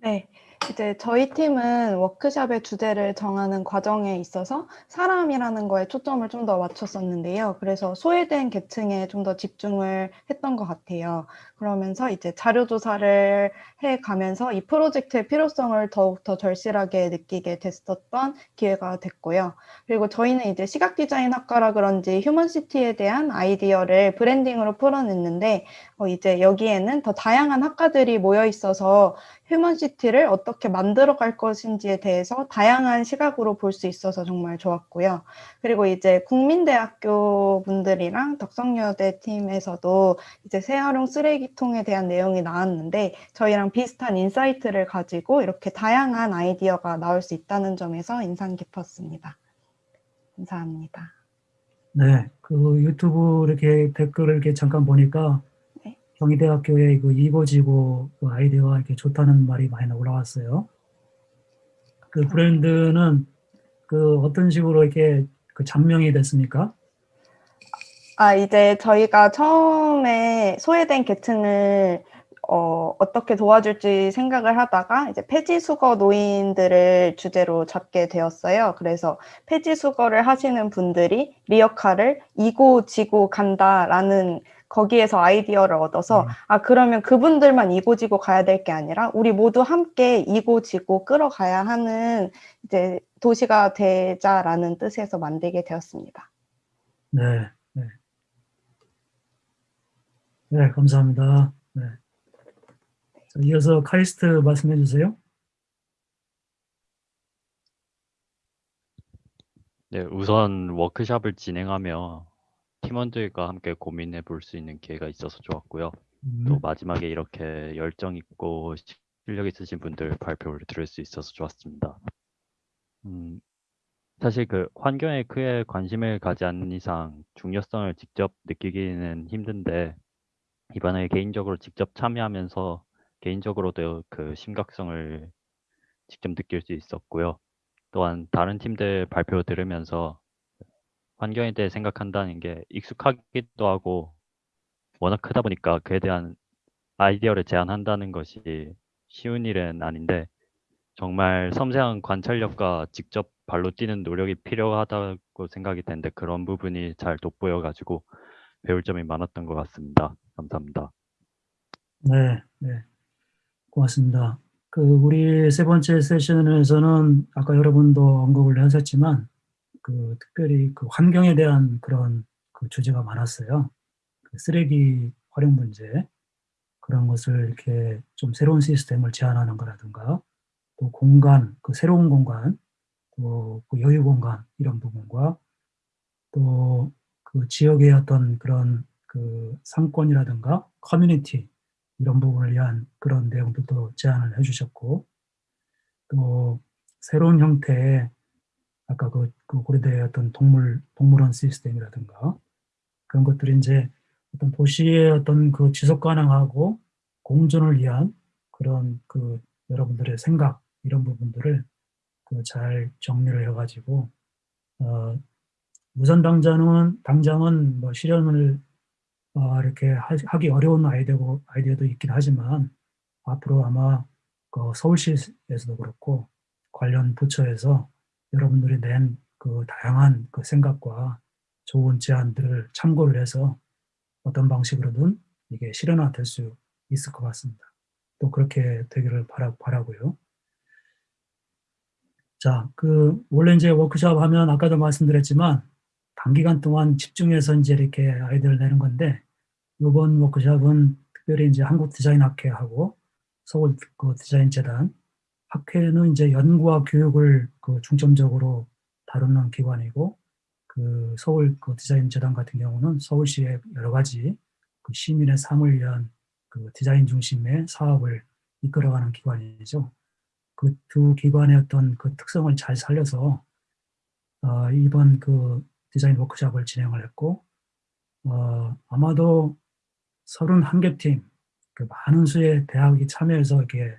네. 이제 저희 팀은 워크샵의 주제를 정하는 과정에 있어서 사람이라는 거에 초점을 좀 더 맞췄었는데요. 그래서 소외된 계층에 좀 더 집중을 했던 것 같아요. 그러면서 이제 자료 조사를 해 가면서 이 프로젝트의 필요성을 더욱 더 절실하게 느끼게 됐었던 기회가 됐고요. 그리고 저희는 이제 시각 디자인 학과라 그런지 human city에 대한 아이디어를 branding으로 풀어냈는데 어, 이제 여기에는 더 다양한 학과들이 모여 있어서 human city를 어떻게 만들어 갈 것인지에 대해서 다양한 시각으로 볼 수 있어서 정말 좋았고요. 그리고 이제 국민대학교 분들이랑 덕성여대 팀에서도 이제 재활용 쓰레기통에 대한 내용이 나왔는데 저희랑 비슷한 insight를 가지고 이렇게 다양한 아이디어가 나올 수 있다는 점에서 인상 깊었습니다. 감사합니다. 네, 그 유튜브 이렇게 댓글을 이렇게 잠깐 보니까 네. 경희대학교의 그 이고지고 그 아이디어가 이렇게 좋다는 말이 많이 올라왔어요. 그 브랜드는 그 어떤 식으로 이렇게 그 장명이 됐습니까? 아, 이제 저희가 처음에 소외된 계층을 어, 어떻게 도와줄지 생각을 하다가 이제 폐지 수거 노인들을 주제로 잡게 되었어요. 그래서 폐지 수거를 하시는 분들이 리어카를 이고 지고 간다라는 거기에서 아이디어를 얻어서 음. 아 그러면 그분들만 이고 지고 가야 될 게 아니라 우리 모두 함께 이고 지고 끌어가야 하는 이제 도시가 되자라는 뜻에서 만들게 되었습니다. 네, 네. 네, 감사합니다. 네. 자, 이어서 카이스트 말씀해 주세요. 네, 우선 워크샵을 진행하며 팀원들과 함께 고민해 볼 수 있는 기회가 있어서 좋았고요. 또 음, 마지막에 이렇게 열정 있고 실력 있으신 분들 발표를 들을 수 있어서 좋았습니다. 음, 사실 그 환경에 크게 관심을 가지 않는 이상 중요성을 직접 느끼기는 힘든데 이번에 개인적으로 직접 참여하면서 개인적으로도 그 심각성을 직접 느낄 수 있었고요. 또한 다른 팀들 발표 들으면서 환경에 대해 생각한다는 게 익숙하기도 하고 워낙 크다 보니까 그에 대한 아이디어를 제안한다는 것이 쉬운 일은 아닌데 정말 섬세한 관찰력과 직접 발로 뛰는 노력이 필요하다고 생각이 되는데 그런 부분이 잘 돋보여 가지고 배울 점이 많았던 것 같습니다. 감사합니다. 네, 네. 고맙습니다. 그 우리 세 번째 세션에서는 아까 여러분도 언급을 하셨지만 그 특별히 그 환경에 대한 그런 그 주제가 많았어요. 그 쓰레기 활용 문제 그런 것을 이렇게 좀 새로운 시스템을 제안하는 거라든가 또 공간, 그 새로운 공간, 또 그 여유 공간 이런 부분과 또 그 지역의 어떤 그런 그 상권이라든가 커뮤니티 이런 부분을 위한 그런 내용들도 제안을 해주셨고 또 새로운 형태의 아까 그, 그 고려대의 어떤 동물 동물원 시스템이라든가 그런 것들이 이제 어떤 도시의 어떤 그 지속 가능하고 공존을 위한 그런 그 여러분들의 생각 이런 부분들을 그 잘 정리를 해가지고 어, 우선 당장은 당장은 뭐 실현을 어, 이렇게 하, 하기 어려운 아이디어고 아이디어도 있긴 하지만 앞으로 아마 그 서울시에서도 그렇고 관련 부처에서 여러분들이 낸 그 다양한 그 생각과 좋은 제안들을 참고를 해서 어떤 방식으로든 이게 실현화 될 수 있을 것 같습니다. 또 그렇게 되기를 바라, 바라고요. 자, 그 원래 이제 워크숍 하면 아까도 말씀드렸지만 단기간 동안 집중해서 이제 이렇게 아이디어를 내는 건데 이번 워크숍은 특별히 이제 한국 디자인 학회하고 서울 그 디자인 재단 학회는 이제 연구와 교육을 그 중점적으로 다루는 기관이고 그 서울 그 디자인 재단 같은 경우는 서울시의 여러 가지 그 시민의 삶을 위한 그 디자인 중심의 사업을 이끌어가는 기관이죠. 그 두 기관의 어떤 그 특성을 잘 살려서 어, 이번 그 디자인 워크숍을 진행을 했고 어, 아마도 31개 팀, 그 많은 수의 대학이 참여해서 이렇게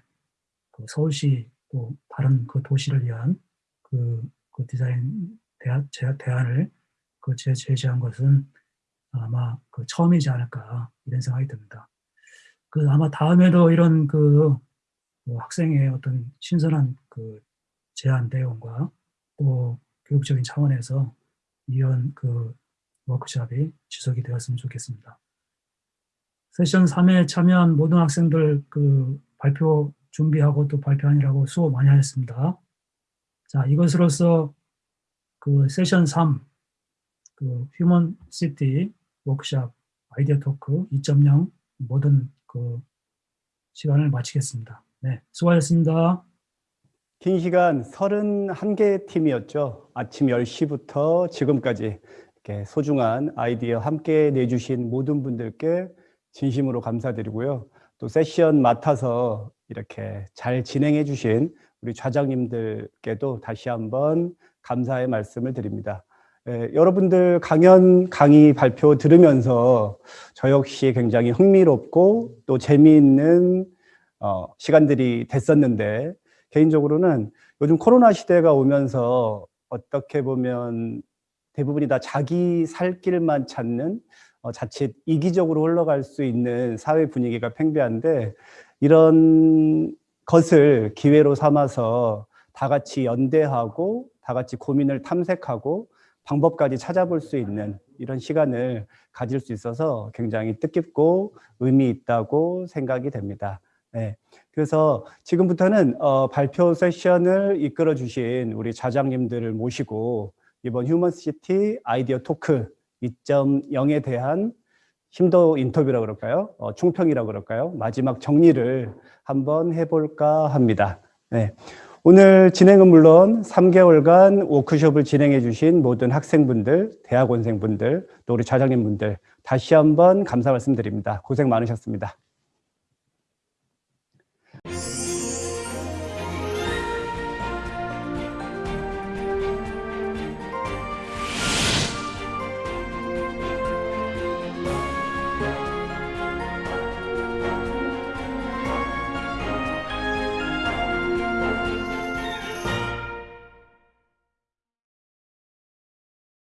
그 서울시 또 다른 그 도시를 위한 그, 그 디자인 대안, 대안을 그 제, 제시한 것은 아마 그 처음이지 않을까 이런 생각이 듭니다. 그 아마 다음에도 이런 그, 그 학생의 어떤 신선한 그 제안 내용과 또 교육적인 차원에서 이런 그 워크숍이 지속이 되었으면 좋겠습니다. 세션 3에 참여한 모든 학생들 그 발표 준비하고 또 발표하느라고 수고 많이 하셨습니다. 자, 이것으로서 그 세션 3, 그 human city 워크샵 아이디어 토크 2.0 모든 그 시간을 마치겠습니다. 네, 수고하셨습니다. 긴 시간 31개 팀이었죠. 아침 10시부터 지금까지 이렇게 소중한 아이디어 함께 내주신 모든 분들께 진심으로 감사드리고요. 또 세션 맡아서 이렇게 잘 진행해 주신 우리 좌장님들께도 다시 한번 감사의 말씀을 드립니다. 예, 여러분들 강연 강의 발표 들으면서 저 역시 굉장히 흥미롭고 또 재미있는 어, 시간들이 됐었는데 개인적으로는 요즘 코로나 시대가 오면서 어떻게 보면 대부분이 다 자기 살 길만 찾는 어, 자칫 이기적으로 흘러갈 수 있는 사회 분위기가 팽배한데 이런 것을 기회로 삼아서 다 같이 연대하고 다 같이 고민을 탐색하고 방법까지 찾아볼 수 있는 이런 시간을 가질 수 있어서 굉장히 뜻깊고 의미 있다고 생각이 됩니다. 네. 그래서 지금부터는 어, 발표 세션을 이끌어 주신 우리 좌장님들을 모시고 이번 human city 아이디어 talk 2.0에 대한 심도 인터뷰라 그럴까요? 어, 총평이라 그럴까요? 마지막 정리를 한번 해볼까 합니다. 네. 오늘 진행은 물론 3개월간 워크숍을 진행해 주신 모든 학생분들, 대학원생분들, 또 우리 좌장님분들 다시 한번 감사 말씀드립니다. 고생 많으셨습니다.